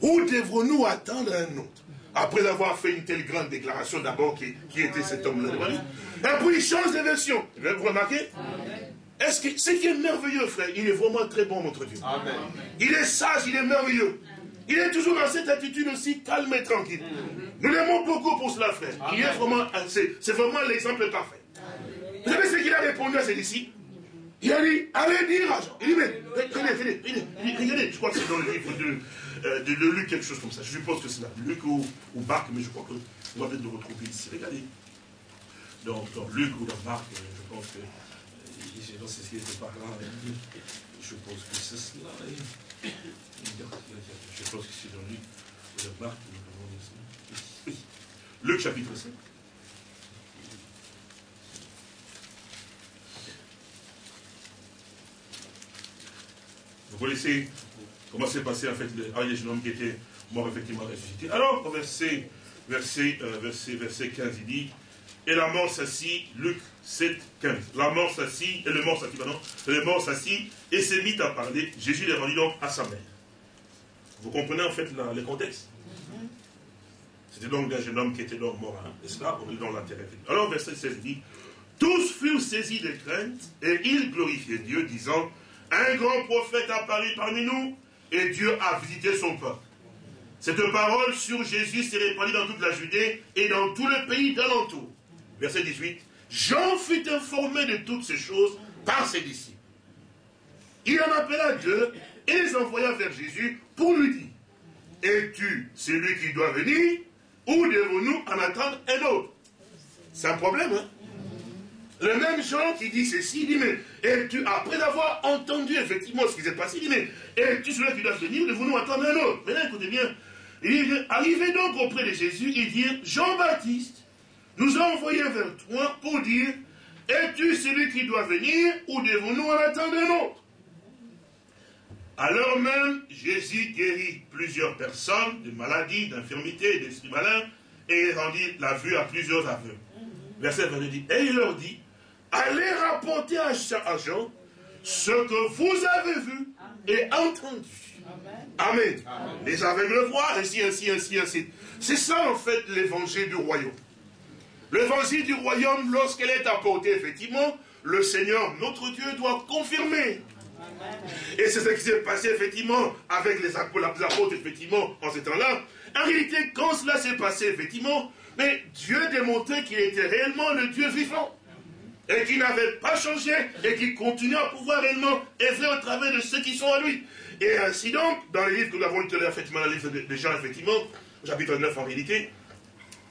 ou devrons-nous attendre un autre Après avoir fait une telle grande déclaration, d'abord, qui, était cet homme-là Et puis il change de version. Vous remarquez Est-ce que ce qui est merveilleux, frère, il est vraiment très bon, notre Dieu. Amen. Il est sage, il est merveilleux. Il est toujours dans cette attitude aussi calme et tranquille. Nous l'aimons beaucoup pour cela, frère. Il est vraiment, c'est vraiment l'exemple parfait. Vous savez ce qu'il a répondu à disciples? Il a dit, allez dire à Jean. Il dit, mais, regardez, regardez, je crois que c'est dans le livre de, euh, de, Luc, quelque chose comme ça. Je suppose que c'est là, Luc ou, ou Marc, mais je crois qu'on va peut-être le retrouver ici. Regardez. Dans, dans Luc ou dans Marc, euh, je pense que, euh, dans ce qui était par là, je pense que c'est cela. Je pense que c'est dans Luc ou dans Marc. Luc chapitre 5. Vous connaissez comment s'est passé en fait le jeune homme qui était mort effectivement ressuscité. Alors, au verset, verset, euh, verset, verset 15, il dit, et la mort s'assit, Luc 7, 15. La mort s'assit, et le mort s'assit, pardon, le mort s'assit, et s'est mis à parler. Jésus les rendit donc à sa mère. Vous comprenez en fait le contexte? C'était donc un jeune homme qui était donc mort, hein, n'est-ce pas On est dans l'intérêt. Alors, verset 16 dit, tous furent saisis de crainte, et ils glorifiaient Dieu, disant, un grand prophète apparu parmi nous et Dieu a visité son peuple. Cette parole sur Jésus s'est répandue dans toute la Judée et dans tout le pays d'alentour. Verset 18. Jean fut informé de toutes ces choses par ses disciples. Il en appela deux et les envoya vers Jésus pour lui dire Es-tu celui qui doit venir ou devons-nous en attendre un autre? C'est un problème, hein? Le même Jean qui dit ceci, dit, mais et tu, après avoir entendu effectivement ce qui s'est passé, il dit, mais es-tu celui qui doit venir, de nous attendre un autre Maintenant, écoutez bien. Il arrivé donc auprès de Jésus, il dit, Jean-Baptiste nous a envoyé vers toi pour dire, es-tu celui qui doit venir ou devons-nous en attendre un autre? Alors même, Jésus guérit plusieurs personnes de maladies, d'infirmités, d'esprits malins, et rendit la vue à plusieurs aveugles. Verset 22 dit, et il leur dit, allez rapporter à Jean ce que vous avez vu et entendu. Amen. Les aveugles voient, ainsi, ainsi, ainsi, ainsi. C'est ça, en fait, l'évangile du royaume. L'évangile du royaume, lorsqu'elle est apportée, effectivement, le Seigneur, notre Dieu, doit confirmer. Et c'est ce qui s'est passé, effectivement, avec les apôtres, effectivement, en ce temps-là. En réalité, quand cela s'est passé, effectivement, mais Dieu démontrait qu'il était réellement le Dieu vivant et qui n'avait pas changé et qui continue à pouvoir réellement œuvrer au travers de ceux qui sont à lui. Et ainsi donc, dans les livres que nous avons lu effectivement, dans le livre de Jean, effectivement, chapitre 9 en réalité,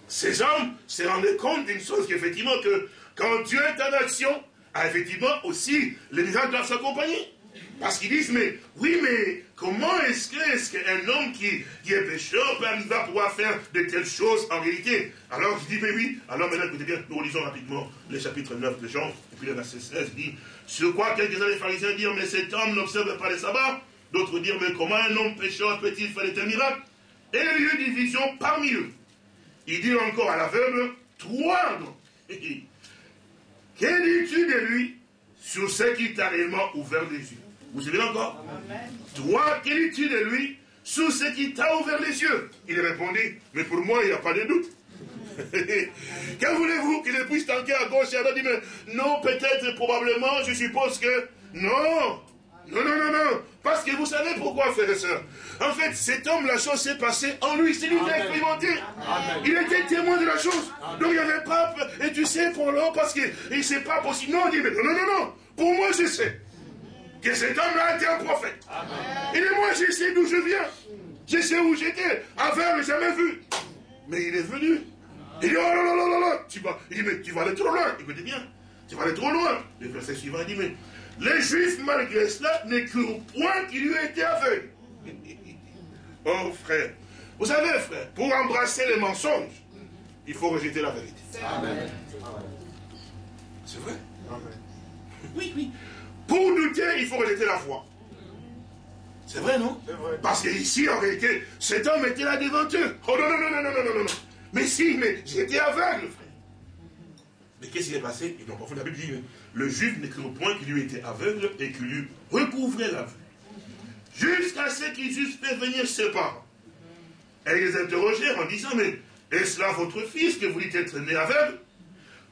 ces hommes se rendaient compte d'une chose qu'effectivement, que quand Dieu est en action, effectivement aussi, les miracles doivent s'accompagner. Parce qu'ils disent, mais oui, mais comment est-ce qu'un homme qui, qui, est pécheur à pouvoir faire de telles choses en réalité? Alors je dis, mais oui, alors maintenant écoutez bien, nous lisons rapidement le chapitre 9 de Jean, et puis le verset 16 dit, sur quoi quelques-uns des pharisiens dirent, mais cet homme n'observe pas les sabbats, d'autres dirent, mais comment un homme pécheur peut-il faire de tels miracles? Et il y eut division parmi eux. Il dit encore à l'aveugle, toi, que dis-tu de lui sur ce qui t'a réellement ouvert les yeux? Vous savez encore Toi, quel es-tu de lui sous ce qui t'a ouvert les yeux Il répondit, mais pour moi, il n'y a pas de doute. que voulez-vous qu'il puisse tanker à gauche et à droite? Dit, mais non, peut-être, probablement, je suppose que... Non non, non, non, non. Parce que vous savez pourquoi, frères et sœurs. En fait, cet homme, la chose s'est passée en lui. C'est lui qui a expérimenté. Il était témoin de la chose. Donc il n'y avait pas. Et tu sais, pour l'homme, parce que c'est pas possible. Non, il dit, mais non, non, non, non. Pour moi, je sais que cet homme-là était un prophète. Il dit, moi, je sais d'où je viens. Je sais où j'étais. Aveugle, jamais vu. Mais il est venu. Il dit, oh là là là là Tu vas, il dit, mais tu vas aller trop loin. Écoutez bien. Tu vas aller trop loin. Le verset suivant, il dit, mais les Juifs, malgré cela, n'écriront point qu'il lui été aveugle. oh, frère. Vous savez, frère, pour embrasser les mensonges, il faut rejeter la vérité. Amen. C'est vrai? Amen. Oui, oui. Pour douter, il faut rejeter la foi. C'est vrai, non? Vrai. Parce qu'ici, en réalité, cet homme était là devant eux. Oh non, non, non, non, non, non, non, non. Mais si, mais j'étais aveugle, frère. Mais qu'est-ce qui s'est passé? Et donc, parfois, la Bible dit, le juif n'est au point qu'il lui était aveugle et qu'il lui recouvrait la vue. Jusqu'à ce qu'ils eussent fait venir ses parents. Et ils les interrogèrent en disant, mais est-ce là votre fils que vous dites être né aveugle?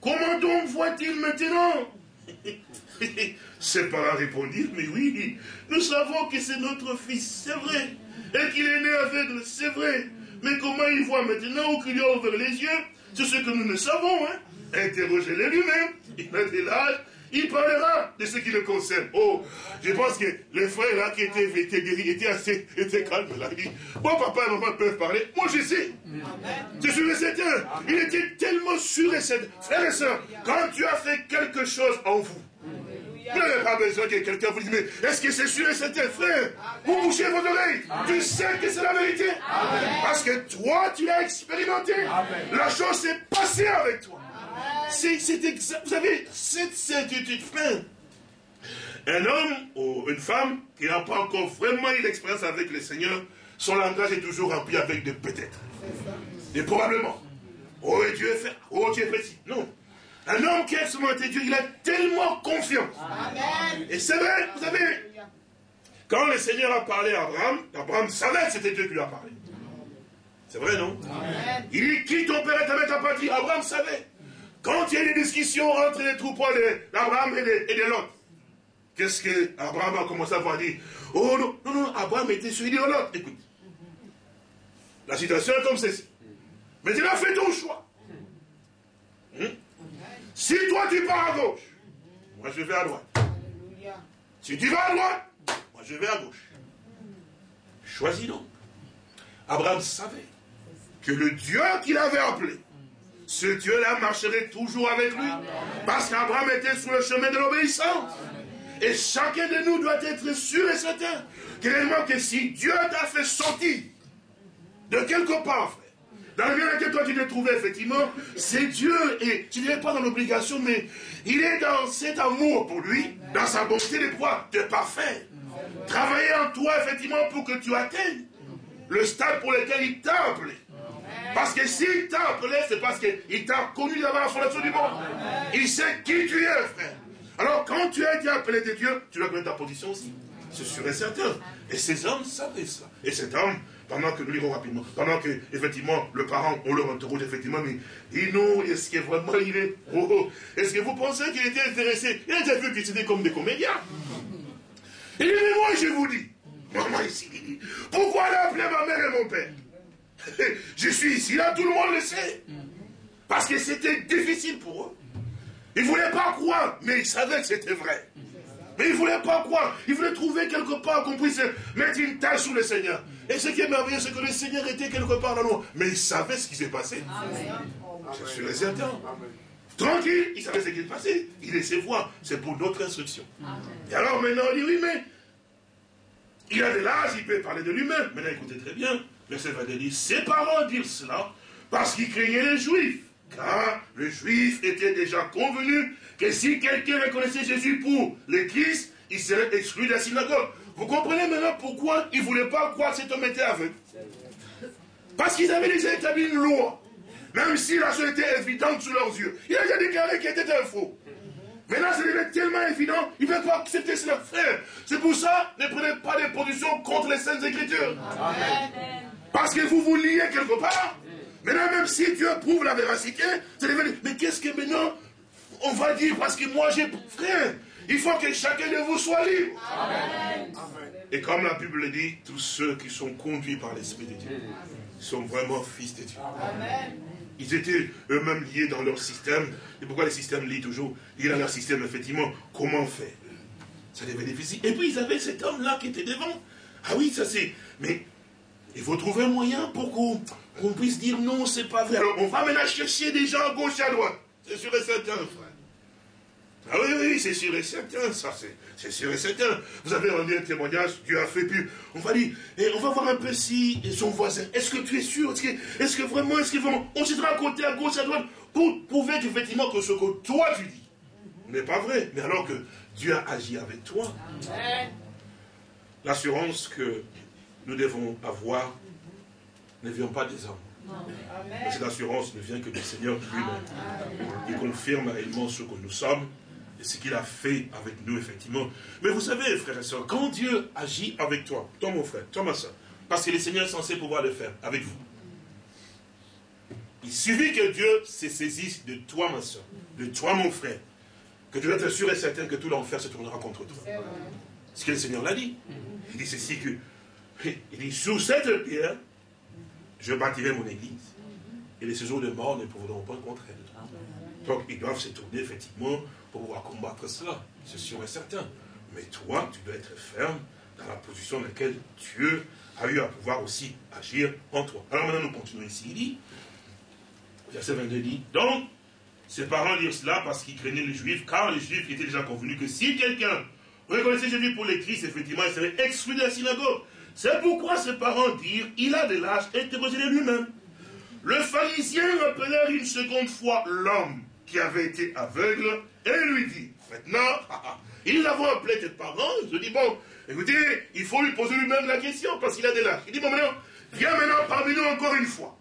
Comment donc voit-il maintenant? Ses parents répondirent, mais oui, nous savons que c'est notre fils, c'est vrai. Et qu'il est né aveugle, c'est vrai. Mais comment il voit maintenant ou qu'il a ouvert les yeux C'est ce que nous ne savons. Hein? Interrogez-le lui-même. Il a de l'âge. Il parlera de ce qui le concerne. Oh, je pense que les frères là qui étaient, étaient guéris étaient assez étaient calmes là. Moi, papa et maman peuvent parler. Moi, je sais. Je suis et certain. Il était tellement sûr et certain. Frères et sœurs, quand tu as fait quelque chose en vous, vous n'avez pas besoin que quelqu'un vous dise, mais est-ce que c'est sûr et certain, frère? Vous bouchez vos oreilles. Tu sais que c'est la vérité. Parce que toi, tu l'as expérimenté. La chose s'est passée avec toi. C'est Vous savez, cette certitude, frère. Un homme ou une femme qui n'a pas encore vraiment eu l'expérience avec le Seigneur, son langage est toujours rempli avec de peut-être. Et probablement. Oh, Dieu est fait. Oh, Dieu est précis. Non. Un homme qui a expérimenté Dieu, il a tellement confiance. Et c'est vrai, vous savez, quand le Seigneur a parlé à Abraham, Abraham savait que c'était Dieu qui lui a parlé. C'est vrai, non? Il dit, qui ton père et ta mère pas dit Abraham savait. Quand il y a des discussions entre les troupeaux d'Abraham et de, l'autre, qu'est-ce que Abraham a commencé à voir? Dire Oh non, non, non, Abraham était celui de l'autre. Écoute, la situation est comme ceci. Mais tu as fait ton choix. Hmm? Si toi tu pars à gauche, moi je vais à droite. Si tu vas à droite, moi je vais à gauche. Choisis donc. Abraham savait que le Dieu qu'il avait appelé, ce Dieu-là marcherait toujours avec lui. Parce qu'Abraham était sur le chemin de l'obéissance. Et chacun de nous doit être sûr et certain que, que si Dieu t'a fait sortir de quelque part, dans le bien dans lequel toi tu te trouvais, effectivement, c'est Dieu, et tu n'es pas dans l'obligation, mais il est dans cet amour pour lui, dans sa bonté de pouvoir te parfaire. Travailler en toi, effectivement, pour que tu atteignes le stade pour lequel il t'a appelé. Parce que s'il t'a appelé, c'est parce qu'il t'a connu d'abord la fondation du monde. Il sait qui tu es, frère. Alors, quand tu as été appelé de Dieu, tu dois connaître ta position aussi. C'est sûr et certain. Et ces hommes savaient ça. Et cet homme, pendant que nous lirons rapidement, pendant que, effectivement, le parent, on le interroge, effectivement, mais il nous, est-ce que vraiment il est, oh, oh, est-ce que vous pensez qu'il était intéressé? Il a déjà vu qu'ils étaient comme des comédiens. Il dit, mais moi, je vous dis, maman ici, pourquoi elle a appelé ma mère et mon père? Je suis ici, là, tout le monde le sait. Parce que c'était difficile pour eux. Ils ne voulaient pas croire, mais ils savaient que c'était vrai. Mais ils ne voulaient pas croire. Ils voulaient trouver quelque part qu'on puisse mettre une tâche sur le Seigneur. Et ce qui est merveilleux, c'est que le Seigneur était quelque part dans nous. Mais il savait ce qui s'est passé. Je suis certain. Tranquille, il savait ce qui s'est passé. Il laissait voir. C'est pour notre instruction. Et alors maintenant, il dit oui, mais il a de l'âge, il peut parler de lui-même. Maintenant, écoutez très bien. Verset 22 dit Ses parents dirent cela parce qu'ils craignaient les Juifs. Car le Juif était déjà convenu que si quelqu'un reconnaissait Jésus pour l'Église, il serait exclu de la synagogue. Vous comprenez maintenant pourquoi ils ne voulaient pas croire cet homme était aveugle? Parce qu'ils avaient déjà établi une loi. Même si la chose était évidente sous leurs yeux. Il a déjà déclaré qu'il était un faux. Maintenant, devient tellement évident, ils ne veulent pas accepter cela, frère. C'est pour ça, ne prenez pas des positions contre les Saintes Écritures. Parce que vous vous liez quelque part. Maintenant, même si Dieu prouve la véracité, c'est mais qu'est-ce que maintenant on va dire parce que moi j'ai... Frère, il faut que chacun de vous soit libre. Et comme la Bible dit, tous ceux qui sont conduits par l'Esprit de Dieu sont vraiment fils de Dieu. Ils étaient eux-mêmes liés dans leur système. Et pourquoi les systèmes lient toujours? Liés dans leur système, effectivement, comment faire? Ça devait être difficile. Et puis ils avaient cet homme-là qui était devant. Ah oui, ça c'est... Mais il faut trouver un moyen pour qu'on puisse dire non, c'est pas vrai. Alors on va maintenant chercher des gens à gauche et à droite. C'est sûr et certain, frère. Ah oui, oui, c'est sûr et certain, ça, c'est sûr et certain. Vous avez rendu un témoignage, Dieu a fait, puis on va dire, et on va voir un peu si son voisin, est-ce que tu es sûr? Est-ce que, que, vraiment, est-ce que vraiment, on se à côté, à gauche, à droite, pour prouver qu'effectivement que ce que toi tu dis n'est pas vrai, mais alors que Dieu a agi avec toi. L'assurance que nous devons avoir ne vient pas des hommes. cette assurance ne vient que du Seigneur lui-même. Il confirme réellement ce que nous sommes et ce qu'il a fait avec nous, effectivement. Mais vous savez, frères et sœurs, quand Dieu agit avec toi, toi mon frère, toi ma soeur, parce que le Seigneur est censé pouvoir le faire avec vous. Il suffit que Dieu se saisisse de toi, ma soeur, de toi, mon frère, que tu dois être sûr et certain que tout l'enfer se tournera contre toi. Ce que le Seigneur l'a dit. Il dit ceci que, il dit, sous cette pierre, je bâtirai mon église. Et les séjours de mort ne pourront pas contre elle. Donc, ils doivent se tourner, effectivement, pour pouvoir combattre cela. C'est sûr et certain. Mais toi, tu dois être ferme dans la position dans laquelle Dieu a eu à pouvoir aussi agir en toi. Alors maintenant, nous continuons ici. Il dit, verset 22 dit, donc, ses parents dirent cela parce qu'ils craignaient les Juifs, car les Juifs étaient déjà convenus que si quelqu'un reconnaissait Jésus pour les Christ, effectivement, il serait exclu de la synagogue. C'est pourquoi ses parents dirent, il a de l'âge, interrogez-le lui-même. Le pharisien rappelèrent une seconde fois l'homme qui avait été aveugle et lui dit, maintenant, ils avons appelé tes parents, je dis, bon, écoutez, il faut lui poser lui-même la question parce qu'il a de l'âge. Il dit, bon, maintenant, viens maintenant parmi nous encore une fois.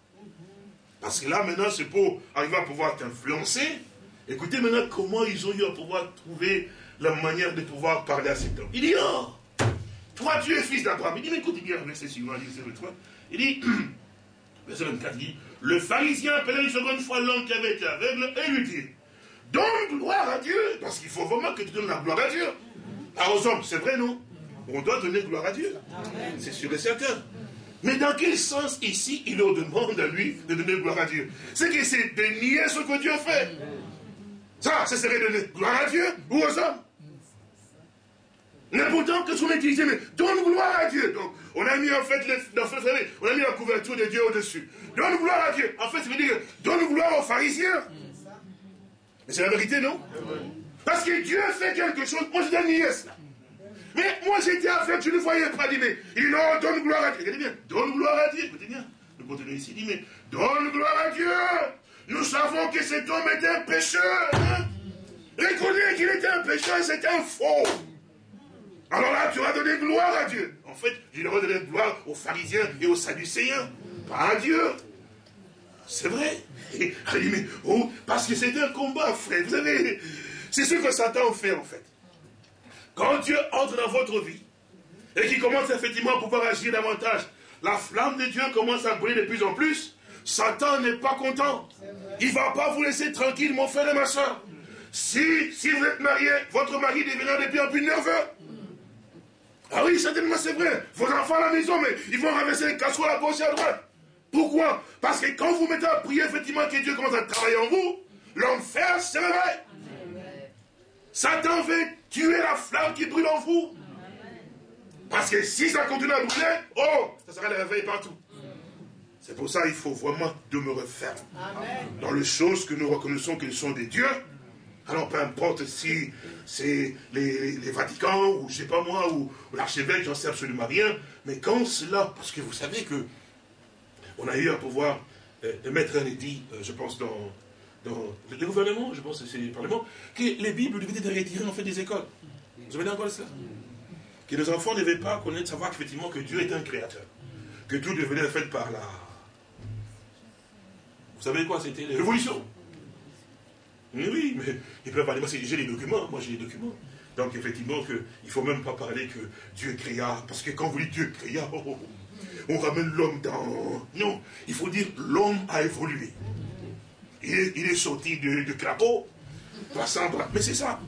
Parce que là, maintenant, c'est pour arriver à pouvoir t'influencer. Écoutez maintenant comment ils ont eu à pouvoir trouver la manière de pouvoir parler à cet homme. Il dit, oh, toi tu es fils d'Abraham. Il dit, mais écoute bien, verset suivant, il dit, verset 24, il dit, le pharisien appelait une seconde fois l'homme qui avait été aveugle et lui dit, donne gloire à Dieu, parce qu'il faut vraiment que tu donnes la gloire à Dieu. Ah, aux hommes, c'est vrai, non? On doit donner gloire à Dieu. C'est sûr et certain. Mais dans quel sens ici il leur demande à lui de donner gloire à Dieu? C'est que c'est de nier ce que Dieu fait. Ça, ce serait donner gloire à Dieu ou aux hommes. Mais pourtant, que ce qu'on utilisé, mais donne gloire à Dieu. Donc, on a mis en fait, dans on a mis la couverture de Dieu au-dessus. Donne gloire à Dieu. En fait, ça veut dire, donne gloire aux pharisiens. Mais c'est la vérité, non? Parce que Dieu fait quelque chose, moi je dois nier cela. Mais moi j'étais avec, je ne voyais pas. Dit, mais il donne gloire à Dieu. Dit bien, donne gloire à Dieu. Écoutez bien, nous continuons ici. Dit, mais donne gloire à Dieu. Nous savons que cet homme est un pécheur. Hein? Qu'il était un pécheur, c'est un faux. Alors là, tu vas donner gloire à Dieu. En fait, il devrais donner gloire aux pharisiens et aux sadducéens, pas à Dieu. C'est vrai. Mais, oh, parce que c'est un combat, frère. Vous savez, c'est ce que Satan fait, en fait. Quand Dieu entre dans votre vie et qu'il commence effectivement à pouvoir agir davantage, la flamme de Dieu commence à brûler de plus en plus. Satan n'est pas content. Il ne va pas vous laisser tranquille, mon frère et ma soeur. Si, si vous êtes marié, votre mari deviendra de plus en plus nerveux. Ah oui, certainement c'est vrai. Vos enfants à la maison, mais ils vont ramasser les casseroles à gauche et à droite. Pourquoi? Parce que quand vous mettez à prier, effectivement, que Dieu commence à travailler en vous, l'enfer se réveille. Satan veut tuer la flamme qui brûle en vous. Parce que si ça continue à brûler, oh, ça sera le réveil partout. C'est pour ça qu'il faut vraiment demeurer ferme dans les choses que nous reconnaissons qu'elles sont des dieux. Alors peu importe si c'est les, Vaticans, ou je sais pas moi, ou, l'archevêque, j'en sais absolument rien. Mais quand cela, parce que vous savez que on a eu à pouvoir euh, mettre un édit, euh, je pense, dans, dans le gouvernement, je pense que c'est le Parlement, que les Bibles devaient être retirées en fait des écoles. Vous avez encore cela? Que les enfants ne devaient pas connaître, savoir effectivement que Dieu est un créateur. Que tout devenait fait par la... Vous savez quoi C'était la révolution. Oui, mais ils peuvent parler. Moi, j'ai les documents. Moi, j'ai les documents. Donc, effectivement, que, il ne faut même pas parler que Dieu créa. Parce que quand vous dites Dieu créa, oh, oh, oh, on ramène l'homme dans... Non, il faut dire l'homme a évolué. Il est, sorti de crapaud, Mais c'est ça.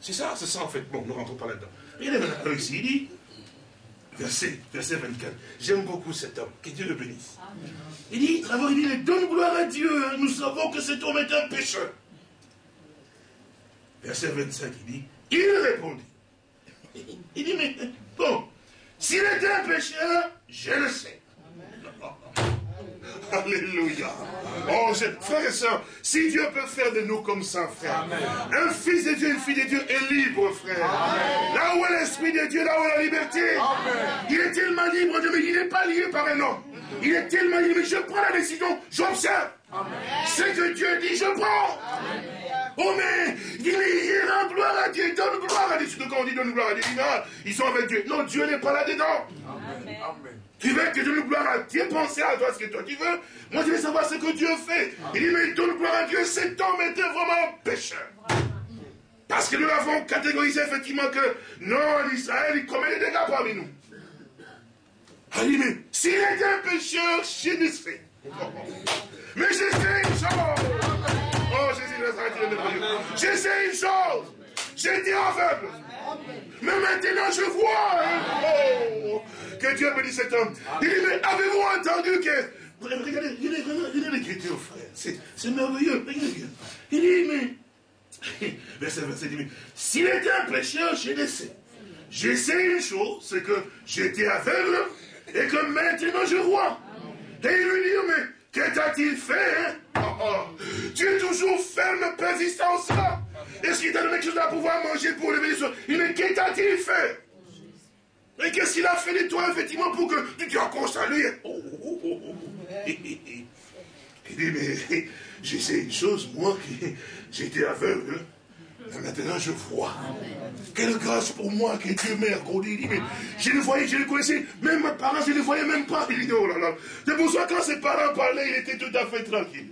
C'est ça, c'est ça en fait. Bon, nous ne rentrons pas là-dedans. Regardez maintenant ici, il dit, verset, verset 24. J'aime beaucoup cet homme. Que Dieu le bénisse. Il dit, d'abord, il dit, donne gloire à Dieu. Nous savons que cet homme est un pécheur. Verset 25, il dit, il répondit. Il dit, mais bon, s'il était un pécheur, je le sais. Alléluia. Oh, frère et soeur, si Dieu peut faire de nous comme ça, frère, un fils de Dieu, une fille de Dieu est libre, frère. Là où est l'Esprit de Dieu, là où est la liberté. Il est tellement libre, mais il n'est pas lié par un homme. Il est tellement libre, mais je prends la décision, j'observe. Ce que Dieu dit, je prends. Oh mais, il, il rend gloire à Dieu, donne gloire à Dieu. Surtout quand on dit donne gloire à Dieu, ils sont avec Dieu. Non, Dieu n'est pas là-dedans. Amen. Tu veux que je donne gloire à Dieu, penser à toi ce que toi tu veux. Moi, je veux savoir ce que Dieu fait. Il dit, mais donne gloire à Dieu, cet homme était vraiment un pécheur. Parce que nous avons catégorisé effectivement que non, l'Israël, il commet des dégâts parmi nous. Il dit, mais s'il était un pécheur, sais. Mais je sais une chose. Oh, Jésus, je sais une chose. J'étais aveugle. Mais maintenant je vois. Oh, que Dieu bénisse cet homme. Il dit, mais avez-vous entendu que... Regardez, regardez, regardez l'écriture, frère. C'est merveilleux. Il dit, mais... Verset, verset dit, s'il était un pécheur, je le sais. Une chose, c'est que j'étais aveugle et que maintenant je vois. Et il lui dit, mais que t'a-t-il fait hein? oh, oh. Tu es toujours ferme, persistant ça. Est-ce qu'il t'a donné quelque chose à pouvoir manger pour lever les choses Il dit, que t'a-t-il fait Et qu'est-ce qu'il a fait de toi, effectivement, pour que tu te accroches à lui oh, Il dit, mais je sais une chose, moi, j'étais aveugle. maintenant, je vois. Quelle grâce pour moi que Dieu m'a accordé. Il dit, mais je le voyais, je le connaissais. Même mes parents, je ne les voyais même pas. Il dit, oh là là. C'est pour ça quand ses parents parlaient, il était tout à fait tranquille.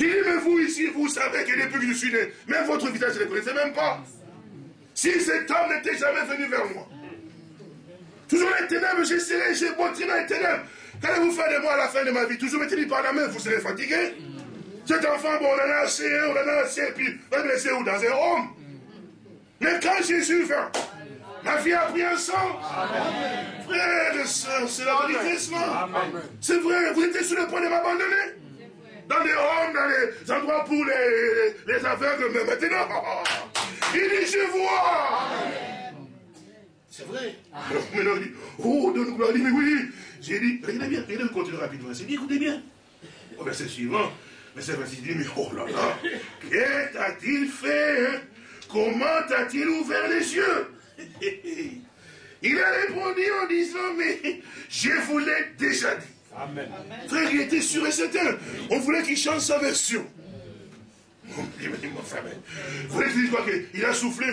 Il dit, mais vous ici, vous savez que depuis que je suis né, même votre visage, je ne le connaissais même pas. Si cet homme n'était jamais venu vers moi, toujours les ténèbres, j'essaierai, j'ai montré dans les ténèbres. Qu'allez-vous faire de moi à la fin de ma vie? Toujours mettez-lui par la main, vous serez fatigué. Cet enfant, bon, on en a assez, on en a assez, puis va me laisser où? Dans un homme. Mais quand Jésus vint, ma vie a pris un sens. Frère et soeur, c'est la vérité, cela. C'est vrai, vous étiez sur le point de m'abandonner. Dans les hommes, dans les endroits pour les, les aveugles, mais maintenant, il dit, je vois. C'est vrai. Alors maintenant, il dit, oh, donne gloire. Il dit, mais oui. J'ai dit, regardez bien, regardez, continue rapidement. J'ai dit, écoutez bien. Au verset suivant, verset 26, il dit, mais oh là là, qu'est-il fait hein? Comment a-t-il ouvert les yeux? Il a répondu en disant, mais je vous l'ai déjà dit. Amen. Frère, il était sûr et certain. On voulait qu'il change sa version. Vous voulez dire quoi Il a soufflé.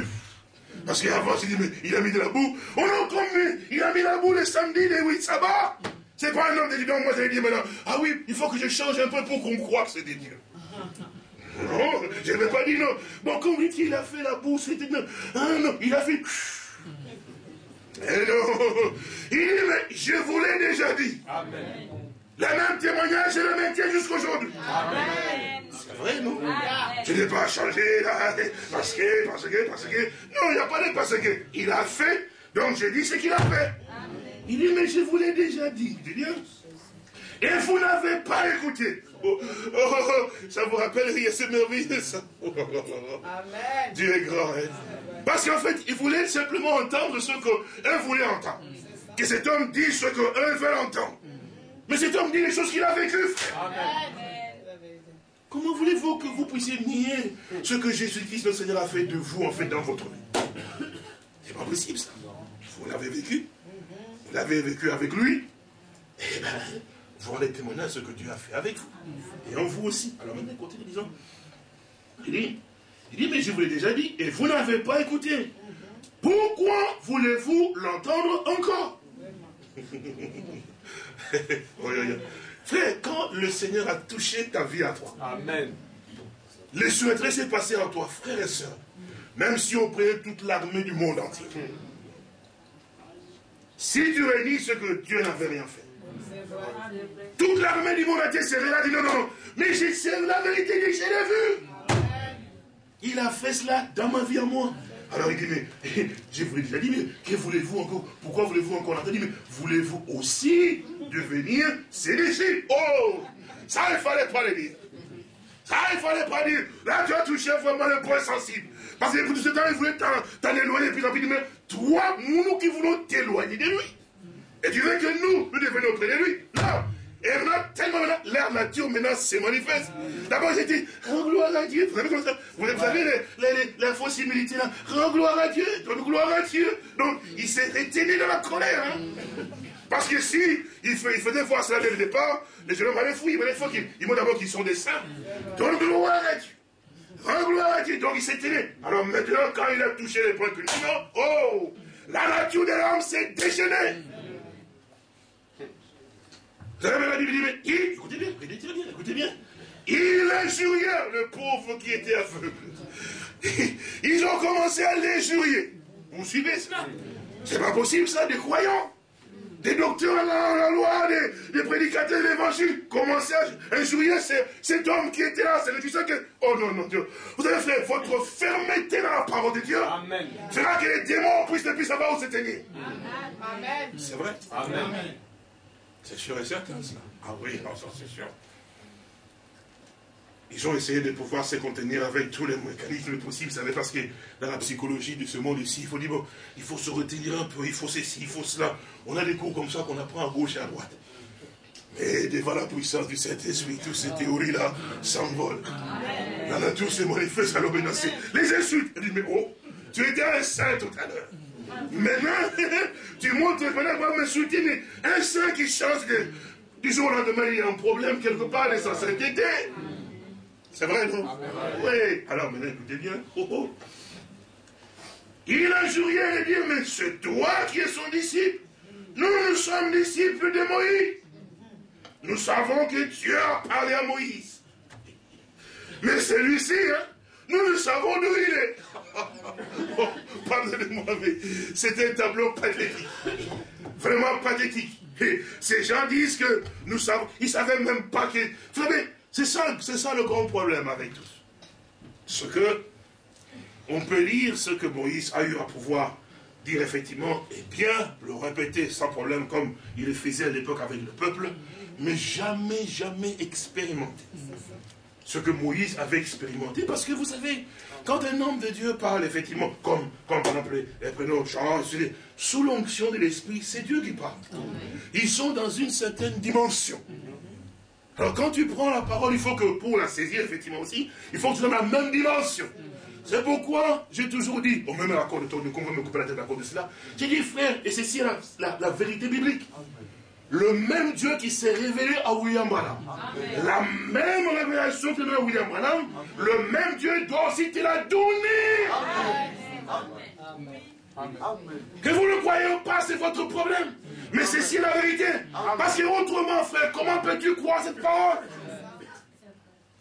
Parce qu'avant, il a mis de la boue. On a encore mis, il a mis la boue le samedi, les oui, ça va. C'est pas un homme de. Moi, j'allais dire maintenant, ah oui, il faut que je change un peu pour qu'on croie que c'est des dieux. Non, je ne vais pas dire non. Bon, comme il a fait la boue, c'était non. Ah non, il a fait. Eh non. Il dit, mais je vous l'ai déjà dit. Amen. Le même témoignage, je le maintiens jusqu'aujourd'hui. Amen. C'est vrai, non? Je n'ai pas changé, là, parce que, parce que, parce que. Non, il n'y a pas de parce que. Il a fait, donc j'ai dit ce qu'il a fait. Il dit, mais je vous l'ai déjà dit. Il dit, et vous n'avez pas écouté. Oh, oh, oh, ça vous rappelle, c'est merveilleux ça. Amen. Dieu est grand. Hein? Parce qu'en fait, il voulait simplement entendre ce qu'un voulait entendre. Que cet homme dise ce qu'un veut entendre. Mais cet homme dit les choses qu'il a vécues, Comment voulez-vous que vous puissiez nier ce que Jésus-Christ, le Seigneur, a fait de vous, en fait, dans votre vie? C'est pas possible, ça. Vous l'avez vécu. Vous l'avez vécu avec lui. Eh bien, vous rendez témoignage de ce que Dieu a fait avec vous. Et en vous aussi. Alors maintenant, continue, disons. Il dit, il dit, mais je vous l'ai déjà dit, et vous n'avez pas écouté. Pourquoi voulez-vous l'entendre encore? Frère, quand le Seigneur a touché ta vie à toi, Amen. le souhaiterait s'est passé en toi, frère et soeur, même si on prenait toute l'armée du monde entier. Si tu réunis ce que Dieu n'avait rien fait, toute l'armée du monde entier serait là, dit non, non, non, mais c'est la vérité, je l'ai vu. Il a fait cela dans ma vie à moi. Alors il dit, mais je vous l'ai déjà dit, mais que voulez-vous encore? Pourquoi voulez-vous encore l'entendre? Mais voulez-vous aussi devenir ses Oh Ça, il ne fallait pas le dire. Ça, il ne fallait pas dire. Là, tu as touché vraiment le point sensible. Parce que tout ce temps, il voulait t'en éloigner, puis il dit, mais toi, nous qui voulons t'éloigner de lui. Et tu veux que nous, nous devenions auprès de lui? Non, et maintenant, tellement maintenant, l'air nature maintenant se manifeste. D'abord, j'ai dit, rends gloire à Dieu. Vous savez, vous savez les, fausses similitudes là? Rends gloire à Dieu, donne gloire à Dieu. Donc, il s'est retenu dans la colère. Hein. Parce que si il, fait, il faisait voir cela dès le départ, les jeunes hommes allaient fouiller. Mais il faut qu'ils ils d'abord qu'ils sont des saints. Donne gloire à Dieu. Rends gloire à Dieu. Donc, il s'est tenu. Alors maintenant, quand il a touché les points culminants, oh, la nature de l'homme s'est déchaînée. Vous avez la Bible dit, mais il, écoutez bien, écoutez bien, écoutez bien. Il injuriait le pauvre qui était aveugle. Ils ont commencé à l'injurier. Vous suivez cela? C'est pas possible ça, des croyants des docteurs dans la loi, des, prédicateurs de l'évangile commençaient à injurier cet homme qui était là. C'est le ça que. Oh non, non, Dieu. Vous avez fait votre fermeté dans la parole de Dieu. Amen. Fera que les démons puissent ne plus savoir où se tenir. Amen. C'est vrai? Amen. C'est sûr et certain, cela. Ah oui, non, ça c'est sûr. Ils ont essayé de pouvoir se contenir avec tous les mécanismes possibles, vous savez, parce que dans la psychologie de ce monde ici, il faut dire, bon, il faut se retenir un peu, il faut ceci, il faut cela. On a des cours comme ça qu'on apprend à gauche et à droite. Mais devant la puissance du Saint-Esprit, toutes ces théories-là s'envolent. Là, tout se manifeste à l'obéissance. Les insultes, elle dit, mais oh, tu étais un saint tout à l'heure. Maintenant, tu montres maintenant va m'insulter, mais un saint qui change de, du jour au lendemain, il y a un problème quelque part de sa sainteté. C'est vrai, non? Oui. Alors maintenant, écoutez bien. Oh, oh. Il a juré et dit, mais c'est toi qui es son disciple. Nous, nous sommes disciples de Moïse. Nous savons que Dieu a parlé à Moïse. Mais celui-ci, hein, nous ne savons d'où il est. Pardonnez-moi, mais c'est un tableau pathétique. Vraiment pathétique. Ces gens disent que nous savons, ils ne savaient même pas que... C'est ça, c'est ça le grand problème avec tous. Ce que on peut lire ce que Moïse a eu à pouvoir dire effectivement, et bien le répéter sans problème comme il le faisait à l'époque avec le peuple, mais jamais, jamais expérimenter. Ce que Moïse avait expérimenté, parce que vous savez, quand un homme de Dieu parle effectivement, comme, comme par exemple les prénoms Jean, sous l'onction de l'Esprit, c'est Dieu qui parle. Ils sont dans une certaine dimension. Alors quand tu prends la parole, il faut que pour la saisir, effectivement aussi, il faut que tu sois dans la même dimension. C'est pourquoi j'ai toujours dit, bon, même à l'accord de ton de me couper la tête à cause de cela, j'ai dit, frère, et c'est la, la, vérité biblique. Le même Dieu qui s'est révélé à William Branham. La même révélation que donné à William Branham, le même Dieu doit aussi te la donner. Que vous ne croyez pas, c'est votre problème. Mais c'est si la vérité. Parce que autrement, frère, comment peux-tu croire cette parole?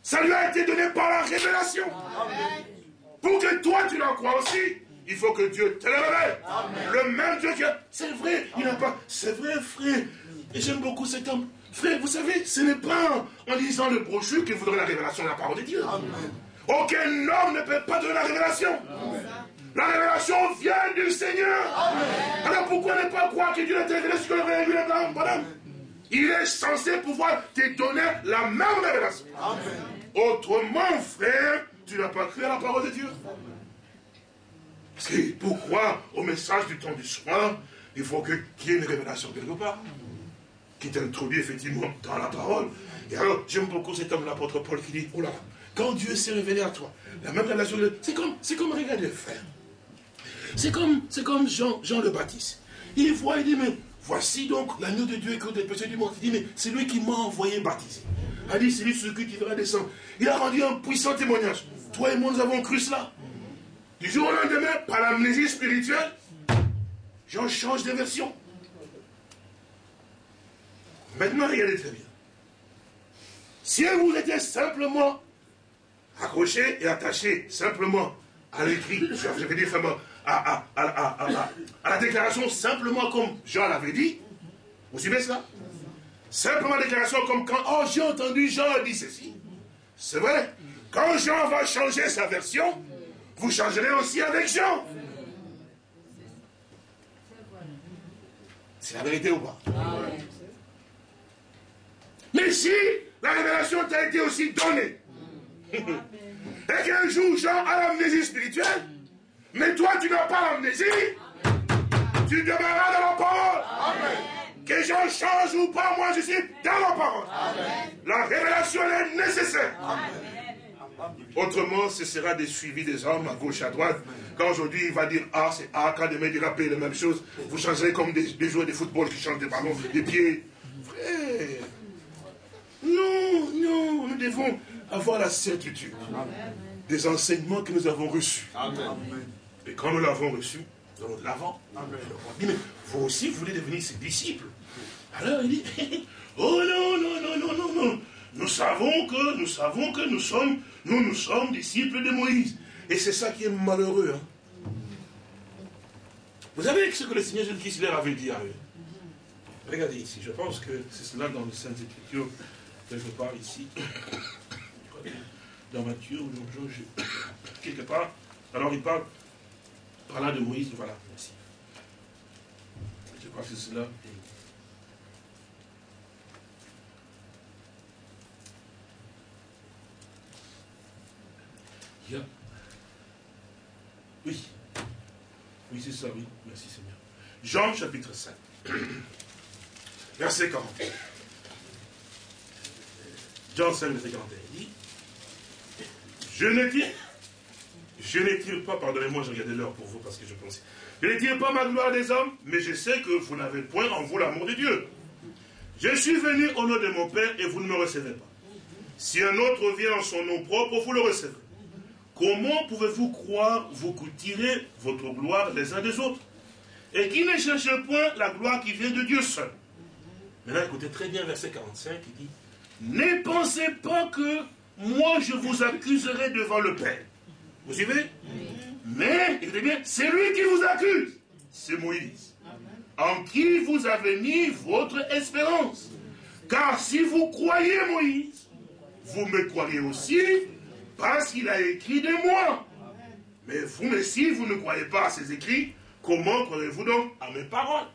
Ça lui a été donné par la révélation. Pour que toi, tu la crois aussi, il faut que Dieu te le révèle. Le même Dieu qui a... C'est vrai, il n'a pas... C'est vrai, frère. Et j'aime beaucoup cet homme. Frère, vous savez, ce n'est pas en lisant le brochure que vous donne la révélation de la parole de Dieu. Aucun homme ne peut pas donner la révélation. La révélation vient du Seigneur. Alors pourquoi ne pas croire que Dieu est révélé ce que le révélé madame? Il est censé pouvoir te donner la même révélation. Autrement, frère, tu n'as pas cru à la parole de Dieu. C'est pourquoi, au message du temps du soir, il faut qu'il y ait une révélation quelque part, qui t'introduit effectivement dans la parole. Et alors, j'aime beaucoup cet homme, l'apôtre Paul, qui dit, oh là, quand Dieu s'est révélé à toi, la même révélation, c'est comme, c'est comme regarder, frère. C'est comme, c'est comme Jean, Jean le Baptiste. Il voit, il dit, mais voici donc l'agneau de Dieu qui ôte les péchés du monde. Il dit, mais c'est lui qui m'a envoyé baptiser. Il a dit, c'est lui sur qui devra descendre. Il a rendu un puissant témoignage. Toi et moi, nous avons cru cela. Du jour au lendemain, par l'amnésie spirituelle, Jean change de version. Maintenant, regardez très bien. Si vous étiez simplement accroché et attaché simplement à l'écrit, je veux dire à, la déclaration simplement comme Jean l'avait dit. Vous suivez cela? Simplement déclaration comme quand, oh j'ai entendu Jean dit ceci. C'est vrai. Quand Jean va changer sa version, vous changerez aussi avec Jean. C'est la vérité ou pas? Mais si la révélation t'a été aussi donnée, et qu'un jour Jean a l'amnésie spirituelle, mais toi, tu n'as pas l'amnésie. Tu demeureras dans la parole. Que j'en change ou pas, moi je suis dans la parole. La révélation est nécessaire. Autrement, ce sera des suivis des hommes à gauche, à droite. Quand aujourd'hui il va dire A, c'est A, quand demain il dira P, la même chose, vous changerez comme des, joueurs de football qui changent des ballons, des pieds. Non, non, nous devons avoir la certitude des enseignements que nous avons reçus. Amen. Et quand nous l'avons reçu, nous allons de l'avant. Mais vous aussi, vous voulez devenir ses disciples. Alors il dit, Oh non, non, non, non, non, non. Nous savons que, nous savons que nous sommes, nous, nous sommes disciples de Moïse. Et c'est ça qui est malheureux. Hein. Vous savez ce que le Seigneur Jésus-Christ leur avait dit à eux? Regardez ici, je pense que c'est cela dans les Saintes Écritures, quelque part ici, dans Matthieu ou dans quelque part. Alors il parle par là de Moïse, voilà, merci. Je crois que c'est cela. Oui. Oui, c'est ça, oui. Merci Seigneur. Jean chapitre 5. Verset 40. Jean 5, verset 41. Il dit Je ne tire, je pas, pardonnez-moi, je regardais l'heure pour vous parce que je pensais. Je ne tire pas ma gloire des hommes, mais je sais que vous n'avez point en vous l'amour de Dieu. Je suis venu au nom de mon Père et vous ne me recevez pas. Si un autre vient en son nom propre, vous le recevez. Comment pouvez-vous croire vous tirer votre gloire les uns des autres? Et qui ne cherche point la gloire qui vient de Dieu seul? Maintenant, écoutez très bien verset 45, il dit, ne pensez pas que moi je vous accuserai devant le Père. Vous suivez? Mais, écoutez bien, c'est lui qui vous accuse. C'est Moïse. En qui vous avez mis votre espérance. Car si vous croyez Moïse, vous me croyez aussi, parce qu'il a écrit de moi. Mais vous, mais si vous ne croyez pas à ses écrits, comment croirez-vous donc à mes paroles?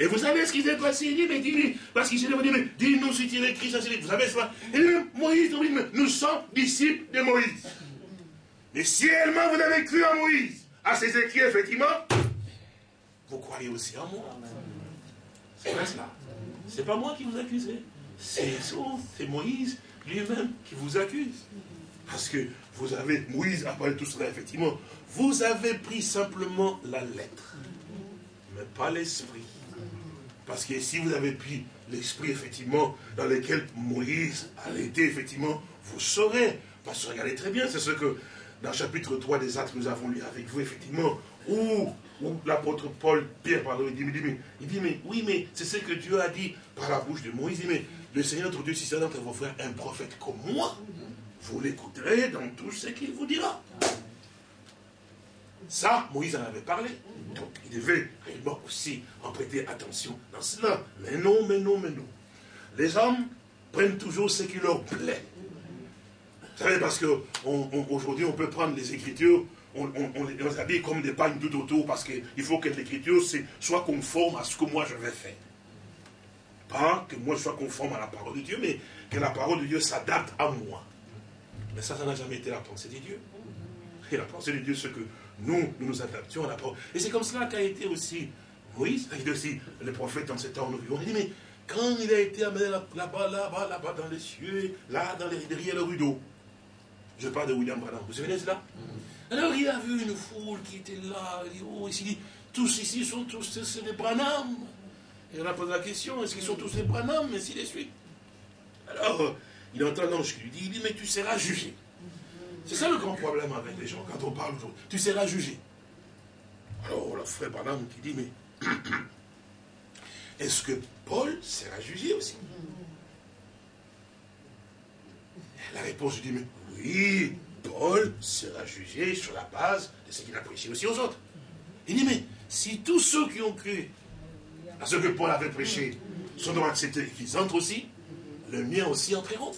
Et vous savez ce qui s'est passé? Il dit, mais dis parce qu'il s'est dit, mais dis-nous si tu écrit ça, vous savez ça? Il dit, Moïse, nous sommes disciples de Moïse. Mais si réellement vous avez cru à Moïse, à ses écrits, effectivement, vous croyez aussi en moi. C'est pas cela. C'est pas moi qui vous accuse. C'est Moïse lui-même qui vous accuse. Parce que vous avez, Moïse a parlé tout cela, effectivement, vous avez pris simplement la lettre, mais pas l'esprit. Parce que si vous avez pris l'esprit, effectivement, dans lequel Moïse a été, effectivement, vous saurez. Parce que regardez très bien, c'est ce que dans le chapitre 3 des Actes, nous avons lu avec vous, effectivement, où, l'apôtre Paul, Pierre, pardon, il dit, mais, il dit, mais oui, mais c'est ce que Dieu a dit par la bouche de Moïse. Il dit, mais le Seigneur notre Dieu, si c'est d'entre vos frères un prophète comme moi, vous l'écouterez dans tout ce qu'il vous dira. Ça, Moïse en avait parlé. Donc, il devait réellement aussi en prêter attention dans cela. Mais non, mais non, mais non. Les hommes prennent toujours ce qui leur plaît. Vous savez, parce qu'aujourd'hui, on, peut prendre les Écritures, on, les habille comme des pagnes tout autour, parce qu'il faut que l'Écriture soit conforme à ce que moi je vais faire. Pas que moi je sois conforme à la parole de Dieu, mais que la parole de Dieu s'adapte à moi. Mais ça, ça n'a jamais été la pensée de Dieu. Et la pensée de Dieu, c'est que nous, nous nous adaptions à la parole. Et c'est comme cela qu'a été aussi Moïse, été aussi le prophète dans ce temps où nous vivons. Il dit, mais quand il a été amené là-bas, là-bas, là-bas, dans les cieux, là, dans les, derrière le rideau, je parle de William Branham, vous savez cela? Alors il a vu une foule qui était là, il dit, oh, ici, tous ici sont tous des Branham. Et on a posé la question, est-ce qu'ils sont tous des Branham, ainsi de suite? Alors, il entend l'ange qui lui dit, il dit, mais tu seras jugé. C'est ça le grand problème avec les gens, quand on parle aujourd'hui. Tu seras jugé. Alors, le frère Branham qui dit, mais est-ce que Paul sera jugé aussi? La réponse lui dit, mais oui, Paul sera jugé sur la base de ce qu'il a prêché aussi aux autres. Il dit, mais si tous ceux qui ont cru à ce que Paul avait prêché sont donc acceptés qu'ils entrent aussi, le mien aussi entreront.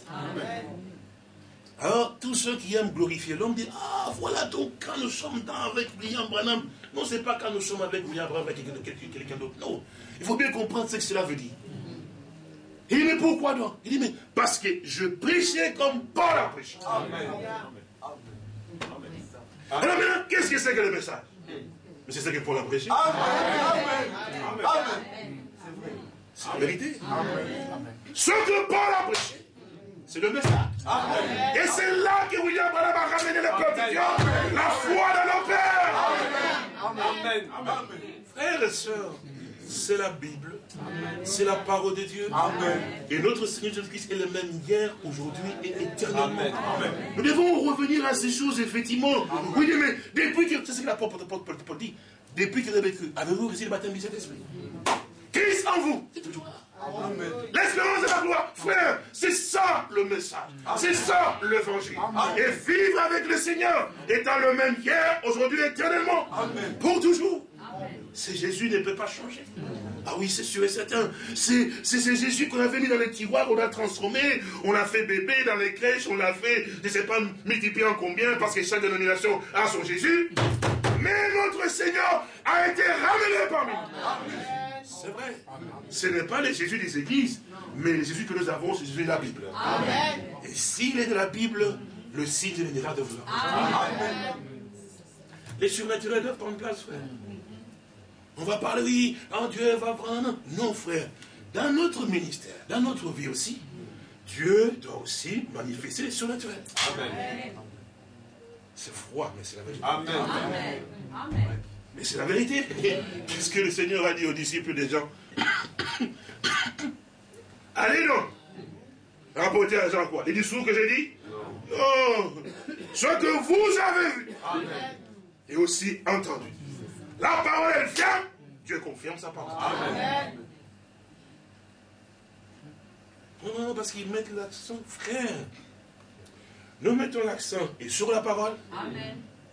Alors, tous ceux qui aiment glorifier l'homme disent, ah, voilà donc quand nous sommes dans avec William Branham. Non, c'est pas quand nous sommes avec William Branham, avec quelqu'un d'autre. Non. Il faut bien comprendre ce que cela veut dire. Il dit, mais pourquoi donc? Il dit, mais parce que je prêchais comme Paul a prêché. Amen. Alors maintenant, qu'est-ce que c'est que le message? Mais c'est ce que Paul a prêché. Amen. Amen. C'est la vérité. Ce que Paul a prêché, c'est le message. Et c'est là que William Branham a ramené le peuple de Dieu, la foi dans nos pères. Amen. Amen. Frères et sœurs, c'est la Bible, c'est la parole de Dieu. Amen. Et notre Seigneur Jésus-Christ est le même hier, aujourd'hui et éternellement. Amen. Nous devons revenir à ces choses, effectivement. Oui, mais depuis que, c'est ce que l'apôtre Paul dit, depuis que vous avez cru, avez-vous reçu le baptême du Saint-Esprit? Christ en vous, c'est toujours là. L'espérance de la gloire. Frère, c'est ça le message. C'est ça l'évangile. Et vivre avec le Seigneur, étant le même hier, aujourd'hui, éternellement. Pour toujours. C'est Jésus ne peut pas changer. Ah oui, c'est sûr et certain. C'est Jésus qu'on avait mis dans les tiroirs, on l'a transformé, on l'a fait bébé dans les crèches, on l'a fait, je ne sais pas multiplier en combien, parce que chaque dénomination a son Jésus. Mais notre Seigneur a été ramené parmi nous. C'est vrai. Ce n'est pas le Jésus des églises, mais le Jésus que nous avons, c'est Jésus de la Bible. Et s'il est de la Bible, le signe viendra de vous. Les surnaturels doivent prendre place, frère. On va parler, oui, quand Dieu va prendre. Non, frère. Dans notre ministère, dans notre vie aussi, Dieu doit aussi manifester les surnaturels. Amen. C'est froid, mais c'est la vérité. Amen. Amen. Mais c'est la vérité. Qu'est-ce que le Seigneur a dit aux disciples des gens Allez donc Rapportez à Jean quoi? Les discours que j'ai dit? Non. Ce que vous avez vu et aussi entendu. La parole, elle vient, Dieu confirme sa parole. Amen. Non, parce qu'ils mettent l'accent, frère. Nous mettons l'accent et sur la parole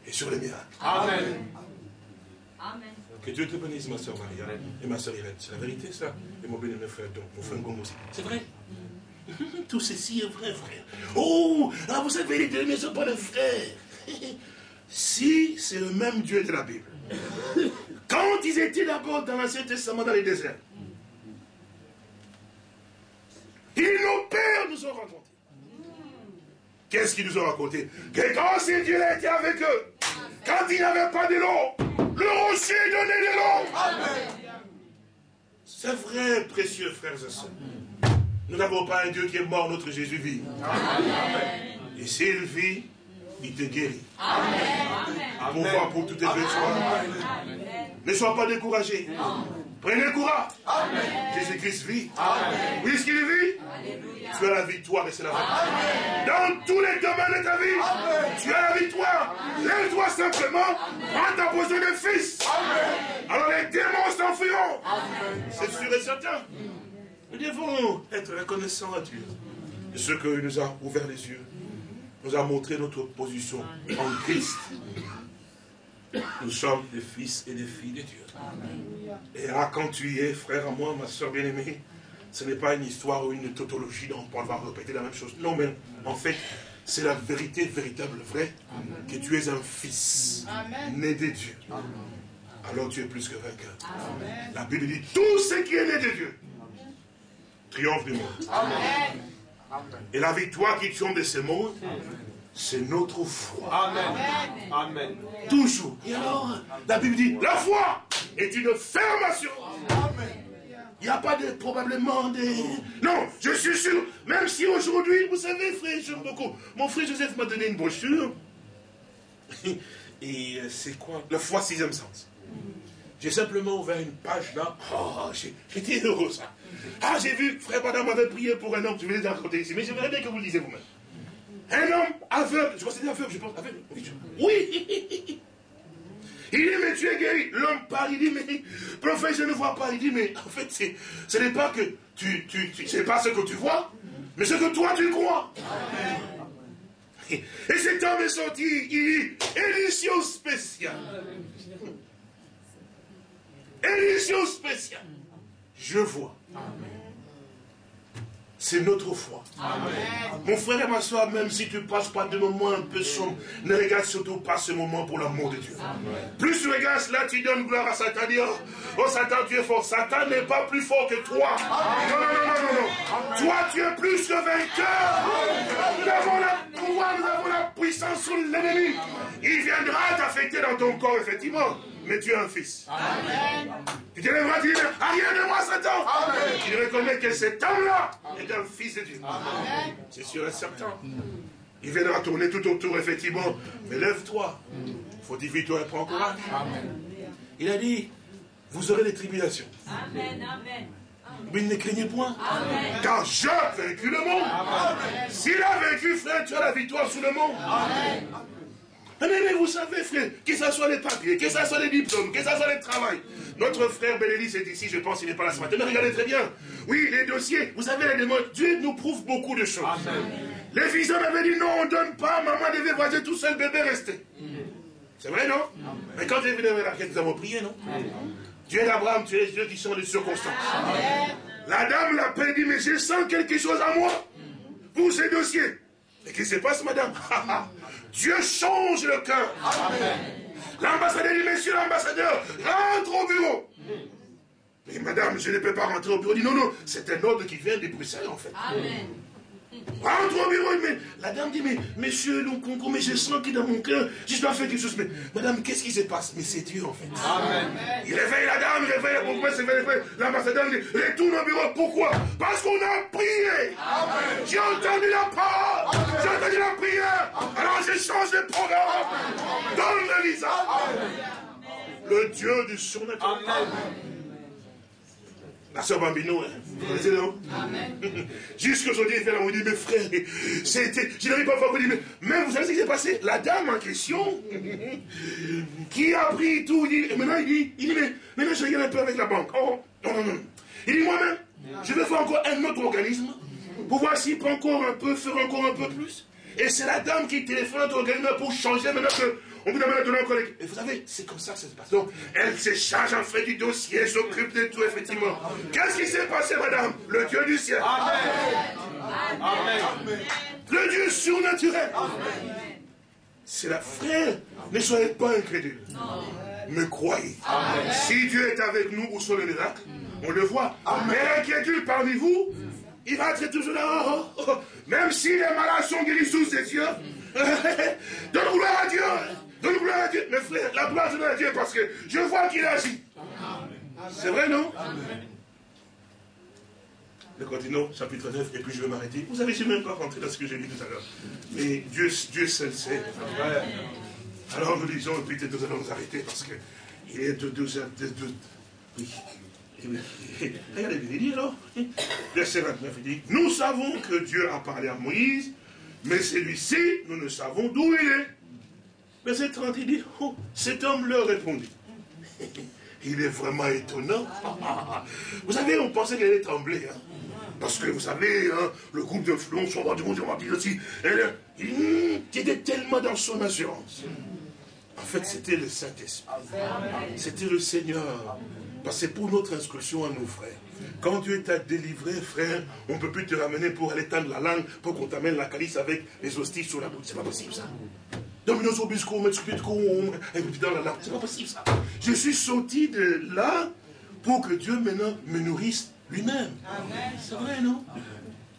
et sur les miracles. Amen. Amen. Que Dieu te bénisse, ma soeur Maria et ma soeur Irène. C'est la vérité, ça. Et mon béni, frère, donc, mon frère Gomo aussi. C'est vrai. Tout ceci est vrai, frère. Oh, ah, vous avez vérité, mais ce pas le frère. Si c'est le même Dieu de la Bible, quand ils étaient d'abord dans l'Ancien Testament, dans les déserts, ils, nos pères, nous ont raconté. Qu'est-ce qu'ils nous ont raconté Que quand ces dieux étaient avec eux, quand il n'y avait pas de l'eau, le rocher donnait de l'eau. C'est vrai, précieux frères et sœurs. Nous n'avons pas un Dieu qui est mort, notre Jésus vit. Et s'il vit, il te guérit. Amen. Pour voir pour toutes tes blessures. Ne sois pas découragé. Prenez courage. Jésus-Christ vit. Puisqu'il vit, tu as la victoire et c'est la victoire. Dans tous les domaines de ta vie, tu as la victoire. Lève-toi simplement, prends ta position de fils. Alors les démons s'enfuiront. C'est sûr et certain. Nous devons être reconnaissants à Dieu de ce qu'il nous a ouvert les yeux nous a montré notre position en Christ. Nous sommes des fils et des filles de Dieu. Et là, quand tu y es, frère à moi, ma soeur bien-aimée, ce n'est pas une histoire ou une tautologie dont on va répéter la même chose. Non, mais en fait, c'est la vérité véritable, vraie, que tu es un fils né de Dieu. Alors tu es plus que vainqueur. La Bible dit, tout ce qui est né de Dieu triomphe du monde. Amen. Et la victoire qui triomphe de ce monde, c'est notre foi. Amen. Amen. Toujours. Et alors, la Bible dit, la foi est une ferme assurance. Il n'y a pas de probablement des... Non, je suis sûr, même si aujourd'hui, vous savez, frère, j'aime beaucoup. Mon frère Joseph m'a donné une brochure. Et euh, c'est quoi? La foi sixième sens. J'ai simplement ouvert une page là. Oh, j'étais heureux ça. Ah, j'ai vu, frère Madame m'avait prié pour un homme, je vais les raconter ici, mais j'aimerais bien que vous le disiez vous-même. Un homme aveugle, je c'était aveugle, je pense, aveugle. Oui Il dit, mais tu es guéri. L'homme parle, il dit, mais prophète, je ne vois pas. Il dit, mais en fait, ce n'est pas que tu, tu, tu pas ce que tu vois, mais ce que toi tu crois. Et cet homme est sorti, il dit, édition spéciale. Édition spéciale. Je vois. C'est notre foi. Mon frère et ma soeur, même si tu passes pas de moments un peu sombres, ne regarde surtout pas ce moment pour l'amour de Dieu. Plus tu regardes cela, tu donnes gloire à Satan. Dis, oh, oh, Satan, tu es fort. Satan n'est pas plus fort que toi. Non, non, non, non, non. Toi, tu es plus que vainqueur. Nous avons la pouvoir, nous avons la puissance sur l'ennemi. Il viendra t'affecter dans ton corps, effectivement mais tu es un fils. Amen. Tu te lèveras, tu dis, rien de moi, Satan. Amen. Tu reconnais que cet homme-là est un fils de Dieu. C'est sûr et certain. Il viendra tourner tout autour, effectivement. Mais lève-toi. Fortifie-toi et prends courage. Amen. Il a dit, vous aurez des tribulations. Amen. Amen. Mais ne craignez point. Amen. Car j'ai vaincu le monde. S'il a vaincu, frère, tu as la victoire sur le monde. Amen. Mais, vous savez, frère, que ce soit les papiers, que ce soit les diplômes, que ce soit les travail. Notre frère Bénédicte est ici, je pense, il n'est pas là ce matin. Mais regardez très bien. Oui, les dossiers, vous savez, les démons, Dieu nous prouve beaucoup de choses. Les fils avaient dit non, on ne donne pas, maman devait voyager tout seul, bébé restait. C'est vrai, non? Mais quand est venu la nous avons prié, non? Dieu d'Abraham, tu es Dieu qui sont les circonstances. La dame l'a dit, mais je sens quelque chose à moi pour ces dossiers. Et qu'est-ce qui se passe, madame? Dieu change le cœur. L'ambassadeur dit, monsieur l'ambassadeur, rentre au bureau. Mais madame, je ne peux pas rentrer au bureau. Il dit, non, non, c'est un ordre qui vient de Bruxelles, en fait. Amen. Rentre au bureau, mais la dame dit, mais monsieur, mais je sens est dans mon cœur, je dois faire quelque chose. Mais madame, qu'est-ce qui se passe? Mais c'est Dieu en fait. Amen. Il réveille la dame, il réveille pourquoi c'est L'ambassadeur dit, retourne au bureau. Pourquoi? Parce qu'on a prié. J'ai entendu la parole. J'ai entendu la prière. Alors je change de programme. Donne Lisa. Le Dieu du surnaturel. Amen. La soeur Bambino, hein. vous connaissez non Jusqu'aujourd'hui, il fait là, on dit, mais frère, c'était, je n'arrive pas dire, mais même vous savez ce qui s'est passé? La dame en question, qui a pris tout, il dit, maintenant il dit, il dit, mais maintenant je regarde un peu avec la banque. Oh, non, non, non. Il dit, moi-même, je vais faire encore un autre organisme, pour voir s'il peut encore un peu, faire encore un peu plus. Et c'est la dame qui téléphone à notre organisme pour changer maintenant que on vous demande donner. Et vous savez, c'est comme ça que ça se passe. Donc, elle se charge en fait du dossier, s'occupe de tout, effectivement. Qu'est-ce qui s'est passé, madame? Le Dieu du ciel. Amen. Amen. Le Dieu surnaturel. C'est la frère. Ne soyez pas incrédule. Mais croyez. Si Dieu est avec nous, où sont les miracles? On le voit. Mais l'inquiétude parmi vous, il va être toujours là. Oh, oh, oh. Même si les malades sont guéris sous ses yeux, donne gloire à Dieu. Donne gloire à Dieu. Mais frère, la gloire de Dieu parce que je vois qu'il agit. C'est vrai, non? Nous continuons, chapitre 9, et puis je vais m'arrêter. Vous savez, je n'ai même pas rentré dans ce que j'ai dit tout à l'heure. Mais Dieu, Dieu seul sait. Alors nous disons, et puis nous allons nous arrêter parce qu'il est de deux heures. De, de, oui. Regardez, il dit alors, verset 29, il dit, nous savons que Dieu a parlé à Moïse, mais celui-ci, nous ne savons d'où il est. Verset 30, il dit, oh, cet homme leur répondit. Il est vraiment étonnant. Vous savez, on pensait qu'elle allait trembler. Hein. Parce que vous savez, hein, le groupe d'influence, on va dire, on va dire aussi, elle, il était tellement dans son assurance. En fait, c'était le Saint-Esprit. C'était le Seigneur. Parce que c'est pour notre instruction à nous, frères. Quand Dieu t'a délivré, frère, on ne peut plus te ramener pour aller tendre la langue, pour qu'on t'amène la calice avec les hosties sur la bouche. C'est pas possible, ça. C'est pas possible, ça. Je suis sorti de là pour que Dieu maintenant me nourrisse lui-même. C'est vrai, non?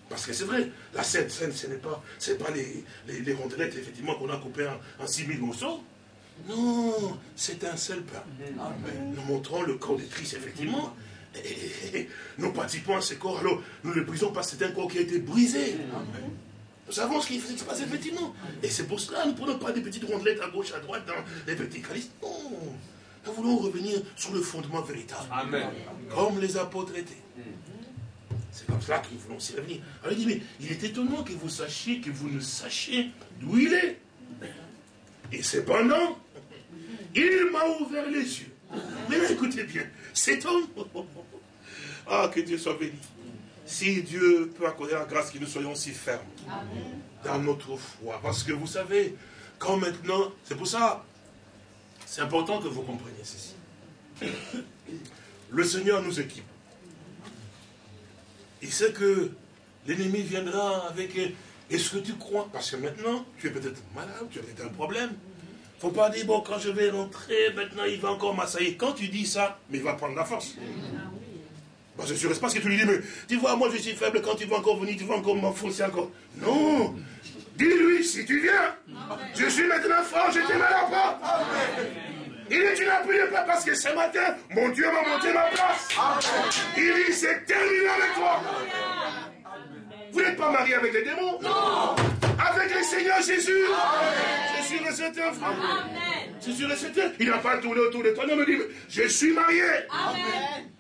Parce que c'est vrai, la scène, scène ce n'est pas, pas les, les, les rondelettes, effectivement, qu'on a coupées en, en 6000 morceaux. Non, c'est un seul pain. Nous montrons le corps de Christ, effectivement. Et, nous participons à ce corps, alors nous ne le brisons pas, c'est un corps qui a été brisé. Nous savons ce qui se passe effectivement. Et c'est pour cela nous ne prenons pas des petites rondelettes à gauche, à droite, dans les petits calices. Non. Nous voulons revenir sur le fondement véritable. Amen. Comme les apôtres étaient. C'est comme cela que nous voulons s'y revenir. Alors il dit, mais il est étonnant que vous sachiez, que vous ne sachiez d'où il est. Et cependant, il m'a ouvert les yeux. Mais écoutez bien, cet homme, ah, que Dieu soit béni. Si Dieu peut accorder la grâce que nous soyons si fermes dans notre foi. Parce que vous savez, quand maintenant, c'est pour ça, c'est important que vous compreniez ceci. Le Seigneur nous équipe. Il sait que l'ennemi viendra avec est-ce que tu crois? Parce que maintenant, tu es peut-être malade, tu as peut-être un problème faut pas dire, bon, quand je vais rentrer, maintenant il va encore m'assailler. Quand tu dis ça, mais il va prendre la force. Je ne sais pas ce que tu lui dis, mais tu vois, moi je suis faible, quand tu vas encore venir, tu vas encore m'enfoncer encore. Non Dis-lui, si tu viens, je suis maintenant fort, je te mets la porte. Il dit, tu de pas parce que ce matin, mon Dieu m'a monté ma place. Il dit, c'est terminé avec toi. Vous n'êtes pas marié avec les démons? Non Avec le Seigneur Jésus Je suis resté frère. Amen. Je suis resté. Il n'a pas tourné autour de toi. Non, mais dit, je suis marié. Amen.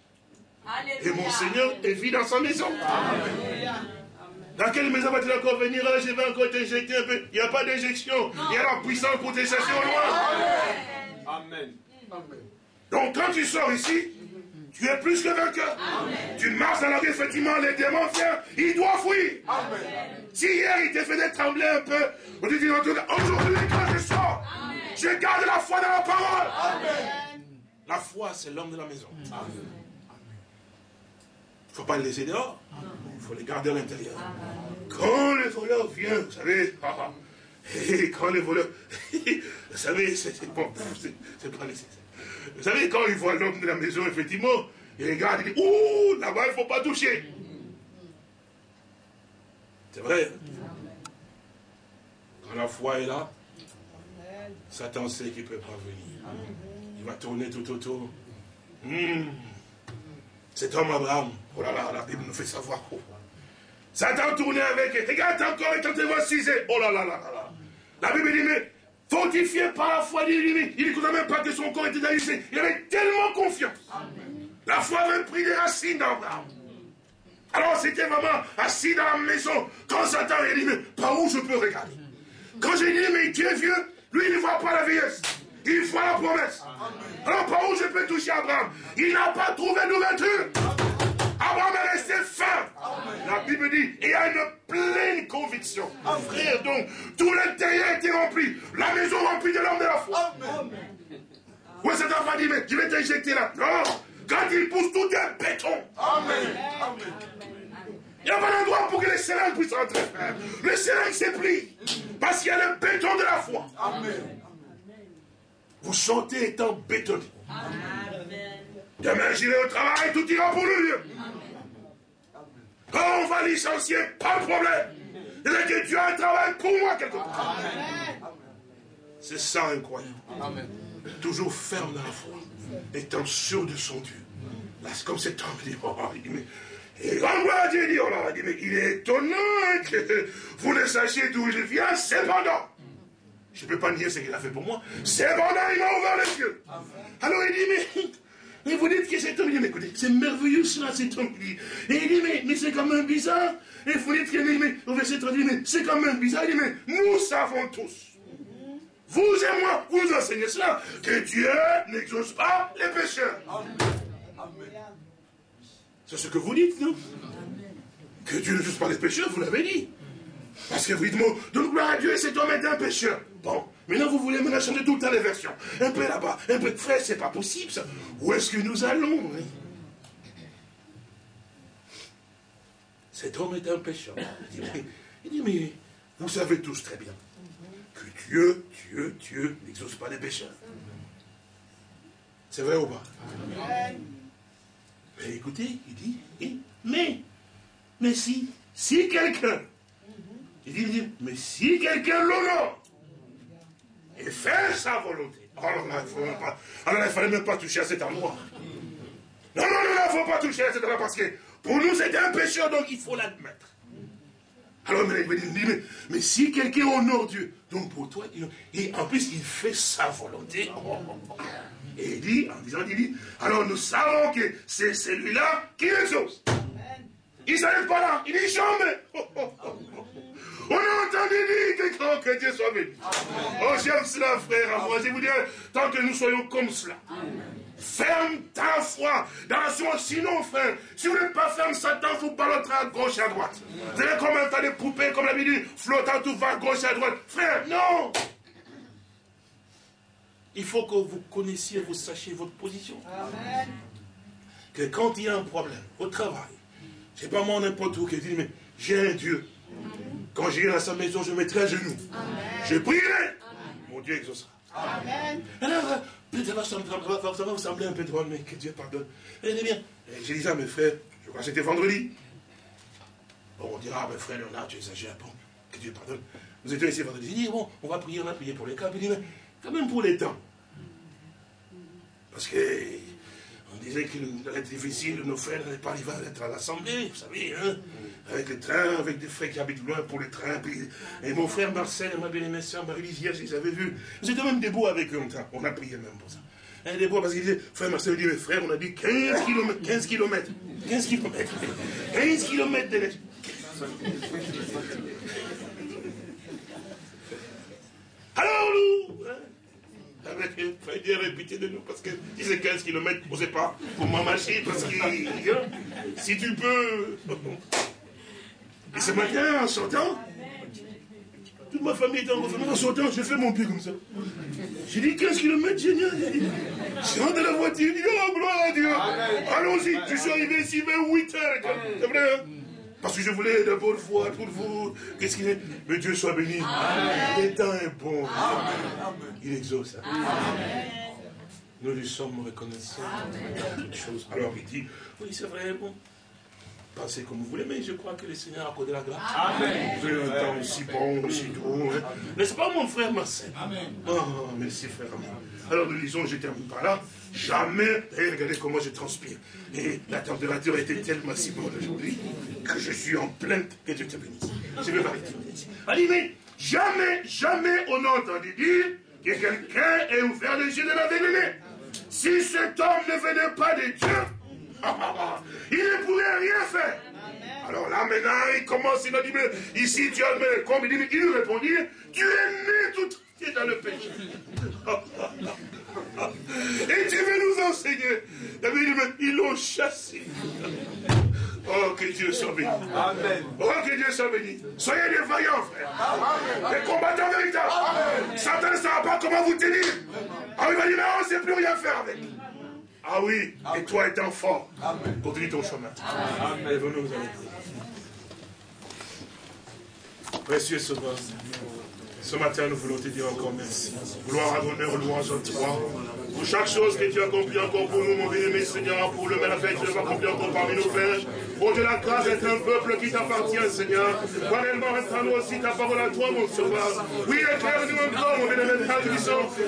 Et mon Seigneur est vie dans sa maison. Amen. Dans quelle maison va-t-il encore venir? Ah, Je vais encore t'injecter un peu. Il n'y a pas d'injection. Il y a la puissance pour au loin. Amen. Donc quand tu sors ici, tu es plus que vainqueur. Tu marches dans la vie, effectivement, les démons viennent, ils doivent fuir. Si hier il t'a fait trembler un peu, on te dit aujourd'hui quand je sors, je garde la foi dans la parole. La foi, c'est l'homme de la maison. Il ne faut pas le laisser dehors. Il faut les garder à l'intérieur. Quand les voleurs viennent, vous savez, ah, ah, et quand les voleurs, vous savez, c'est c'est pas nécessaire. Vous savez, quand ils voient l'homme de la maison, effectivement, ils regardent, ils disent, ouh, là-bas, il ne faut pas toucher. C'est vrai. Quand la foi est là, Satan sait qu'il ne peut pas venir. Il va tourner tout autour. Hmm. Cet homme Abraham, oh là là, la Bible nous fait savoir. Oh. Satan tournait avec, regarde encore, et quand tu vois 6 oh là là là là. La Bible dit, mais fortifié par la foi, il dit, il ne même pas que son corps était alisé. Il avait tellement confiance. La foi avait pris des racines d'Abraham. Alors c'était vraiment assis dans la maison. Quand Satan a dit, mais par où je peux regarder? Quand j'ai dit, mais tu es vieux, lui il ne voit pas la vieillesse. Il voit la promesse. Alors par où je peux toucher Abraham Il n'a pas trouvé d'ouverture. Abraham est resté ferme. La Bible dit, il y a une pleine conviction. Frère, donc, tout l'intérieur était rempli. La maison remplie de l'homme de la foi. Oui, cet enfant dit, mais je vais t'injecter là? Non, quand il pousse, tout est béton. Amen. Il n'y a pas d'endroit pour que les seringues puissent rentrer, frère. Le seringue s'est pris. Parce qu'il y a le béton de la foi. Amen. Vous chantez étant bétonné. Demain, j'irai au travail, tout ira pour le mieux. Quand on va licencier, pas de problème. C'est que Dieu a un travail pour moi quelque part. C'est ça incroyable. Toujours ferme dans la foi, étant sûr de son Dieu. Là, c'est comme cet homme dit, oh, il dit, mais, et quand Dieu dit, oh là, il dit, mais il est étonnant que vous ne sachiez d'où il vient, cependant. Je ne peux pas nier ce qu'il a fait pour moi. Cependant, il m'a ouvert les yeux. Alors il dit, mais mais vous dites que cet homme, il dit, mais écoutez, c'est merveilleux cela, cet homme. Et il dit, mais, mais c'est quand même bizarre. Et vous dites qu'il dit, mais au verset 30, il dit, mais c'est quand même bizarre. Il dit, mais nous savons tous, vous et moi, vous enseignez cela, que Dieu n'exauce pas les pécheurs. C'est ce que vous dites, non? Que Dieu n'exauce pas les pécheurs, vous l'avez dit. Parce que vous dites, donc gloire à Dieu, cet homme est un pécheur. Bon, Maintenant, vous voulez me changer tout le temps les versions. Un peu là-bas, un peu de frère, c'est pas possible ça. Où est-ce que nous allons hein? Cet homme est un pécheur. Il dit, mais, vous savez tous très bien que Dieu, Dieu, Dieu n'exauce pas les pécheurs. C'est vrai ou pas? Mais écoutez, il dit, mais, mais si, si quelqu'un, il dit, il dit mais si quelqu'un l'honore, et faire sa volonté. Alors là, il ne fallait même pas toucher à cet endroit. Non, non, non, il ne faut pas toucher à cet endroit parce que pour nous, c'est un pécheur, donc il faut l'admettre. Alors, mais, mais, mais, si quelqu'un honore Dieu, donc pour toi, et en plus, il fait sa volonté. Et il dit, en disant, il dit, alors nous savons que c'est celui-là qui exauce. Il ne s'arrête pas là, il dit jamais. On a entendu dire que, que Dieu soit béni. Oh, j'aime cela, frère. Moi, je vous dis, tant que nous soyons comme cela. Ferme ta foi dans la foi. Sinon, frère, si vous n'êtes pas ferme, Satan vous ballottera à gauche et à droite. Vous allez comme un tas de poupées, comme la dit, flottant tout va à gauche et à droite. Frère, non Il faut que vous connaissiez, vous sachiez votre position. Amen. Que quand il y a un problème au travail, c'est pas moi n'importe où qui dit, mais j'ai un Dieu. Quand j'irai à sa maison, je mettrai à genoux. Je prierai. Mon Dieu exaucera. Amen. Alors, peut-être ça, ça va vous sembler un peu drôle, mais que Dieu pardonne. Eh bien, j'ai dit ça à mes frères, je crois que c'était vendredi. Bon, on dira, ah, mes frère Léonard, tu exagères. Bon, que Dieu pardonne. Nous étions ici vendredi. J'ai dit, bon, on va prier, on va prier pour les cas. Il dit, mais quand même pour les temps. Parce que disait qu'il allait être difficile de nos frères n'allaient pas arriver à être à l'Assemblée, vous savez, hein, avec les trains, avec des frères qui habitent loin pour les trains. et mon frère Marcel et ma bien-aimée soeur Marie-Lisière, je les avais vus. J'étais même debout avec eux, on a prié même pour ça. Un debout parce qu'il disait, frère Marcel dit, mais frère, on a dit 15 km, 15 km, 15 km, 15 km de Alors nous, avec il dire répéter de nous, parce que si c'est 15 km, on ne sait pas, pour ma machine, parce que hein, si tu peux. Et ce matin, en sortant, toute ma famille était en confinement. En sortant, j'ai fait mon pied comme ça. J'ai dit 15 km, génial. Je rentre dans la voiture, je dis, oh, gloire à Dieu. Allons-y. Je suis arrivé ici vers 8 heures. C'est vrai, hein? Parce que je voulais d'abord voir pour vous. Qu'est-ce qu'il est? Mais Dieu soit béni. Amen. Le temps est bon. Il exauce. Nous lui sommes reconnaissants dans toutes choses. Alors il dit, oui, c'est vrai, bon. Pensez comme vous voulez, mais je crois que le Seigneur a accordé la grâce. Amen. Vous avez un temps aussi bon, aussi doux. Hein. N'est-ce pas, mon frère Marcel Amen. Oh, merci, frère. Alors nous lisons, je termine par là. Jamais, regardez comment je transpire. Et la température était tellement si bonne aujourd'hui que je suis en plainte que Dieu te bénisse. Je vais m'arrêter. Allez, mais jamais, jamais on a entendu dire que quelqu'un ait ouvert les yeux de la vérité. Si cet homme ne venait pas de Dieu, il ne pourrait rien faire. Alors là, maintenant, il commence, il a dit, mais ici, tu as le comme il, dit, il lui répondit, tu es né tout est dans le péché. Et tu veux nous enseigner. Ils l'ont chassé. Oh, que Dieu soit béni. Amen. Oh, que Dieu soit béni. Soyez des vaillants, frère. Des combattants véritables. Satan ne saura pas comment vous tenir. Ah, il va dire, on ne sait plus rien faire avec. Ah oui, et toi étant fort, continue ton chemin. Amen. Venez vous Précieux Sauveur, ce matin nous voulons te dire encore merci. Gloire, honneur, louange à toi. Pour chaque chose que tu as accompli encore pour nous, mon bien-aimé Seigneur, pour le merveille que tu as accompli encore parmi nos frères. Pour de la grâce d'être un peuple qui t'appartient, Seigneur. Réellement, restera-nous aussi ta parole à toi, mon sauveur. Oui, éclaire-nous encore, mon bien-aimé Père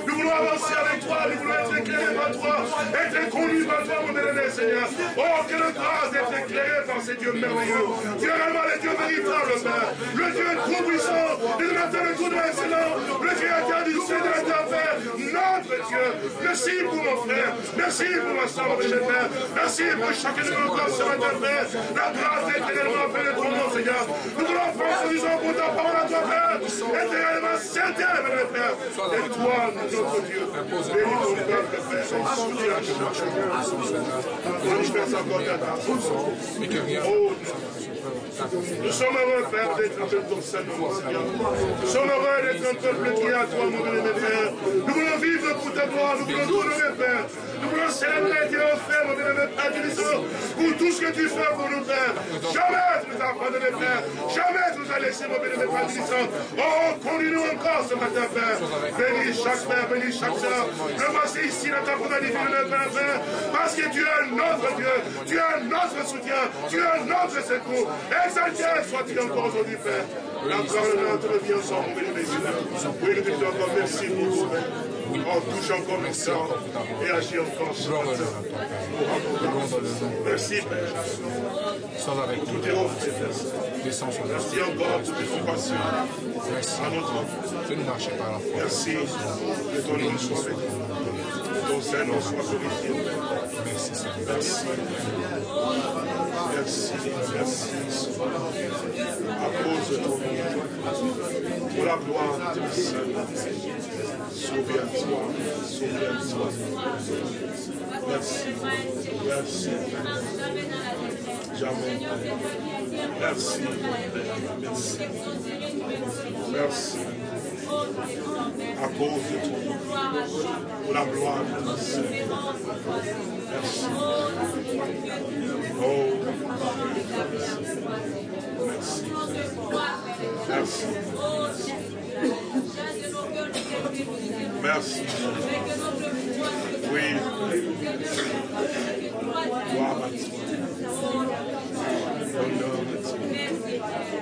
Nous voulons avancer avec toi, nous voulons être éclairés par toi, être conduits par toi, mon bien-aimé Seigneur. Oh, quelle grâce d'être éclairé par ces dieux merveilleux. Tu es réellement le Dieu véritable, Père. Le Dieu tout-puissant, le Dieu de tout excellent, le Dieu interdit, c'est de Père, notre Dieu. Merci pour mon frère, merci pour ma soeur, mon Père. Merci pour chacun de nos corps ce matin, Père. La grâce éternellement fait de ton nom, Seigneur. Nous voulons faire ce pour ta parole à toi, Père. Éternellement certain, mon Père. Et toi, notre Dieu. Bénis ton peuple, Père. Encore ta grâce. Oh, nous sommes heureux, Père, d'être un peuple ton Seigneur. Nous sommes heureux d'être un peuple qui est à toi, mon bien-aimé Père. Nous voulons vivre pour ta gloire, nous voulons t'honorer, Père. Nous voulons célébrer tes offres, mon bien-aimé Père, pour tout ce que tu fais pour nous, Père. Jamais tu nous as abandonné, Père. Jamais tu nous as laissé, mon bien-aimé Père, Oh, conduis-nous encore ce matin, Père. Bénis chaque Père, bénis chaque soeur. Le voici ici dans ta première divine, Père, parce que tu es notre Dieu, tu es notre soutien, tu es notre secours. Exalté soit-il encore aujourd'hui, Père. La parole de notre vie ensemble, béni, Oui, nous te disons encore merci pour. Oh, touche encore merci et agis encore matin. Merci, Père. Sois avec nous. Tout est Merci encore pour tes compassions. Merci. À notre enfant. Fais-nous marcher par la foi. Merci. Que ton nom soit béni. Ton Saint-Nom soit glorifié. Merci, Seigneur. Merci. Merci, merci. À cause de ton nom, pour la gloire de ton Seigneur. Souviens-toi, souviens-toi. Merci, merci. Jamais. Merci, merci. Merci. À cause de nom, pour la gloire de ton Seigneur. Merci. Oh, merci. Merci. Merci. Oui. Gloire toi. À toi.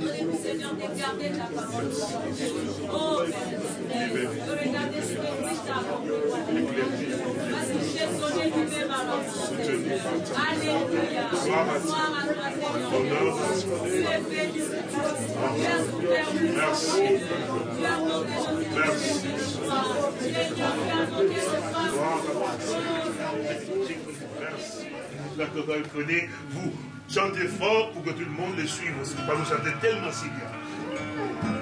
De Seigneur, de garder ta parole. Oh, Père, de regarder ce que Christ a accompli. Parce donné lui-même à l'enfant. Alléluia. À Seigneur. Tu es béni. Tu as souffert Merci. Tu. Seigneur, tu à toi. Merci. Vous. Chantez fort pour que tout le monde les suive aussi, parce que vous chantez tellement si bien.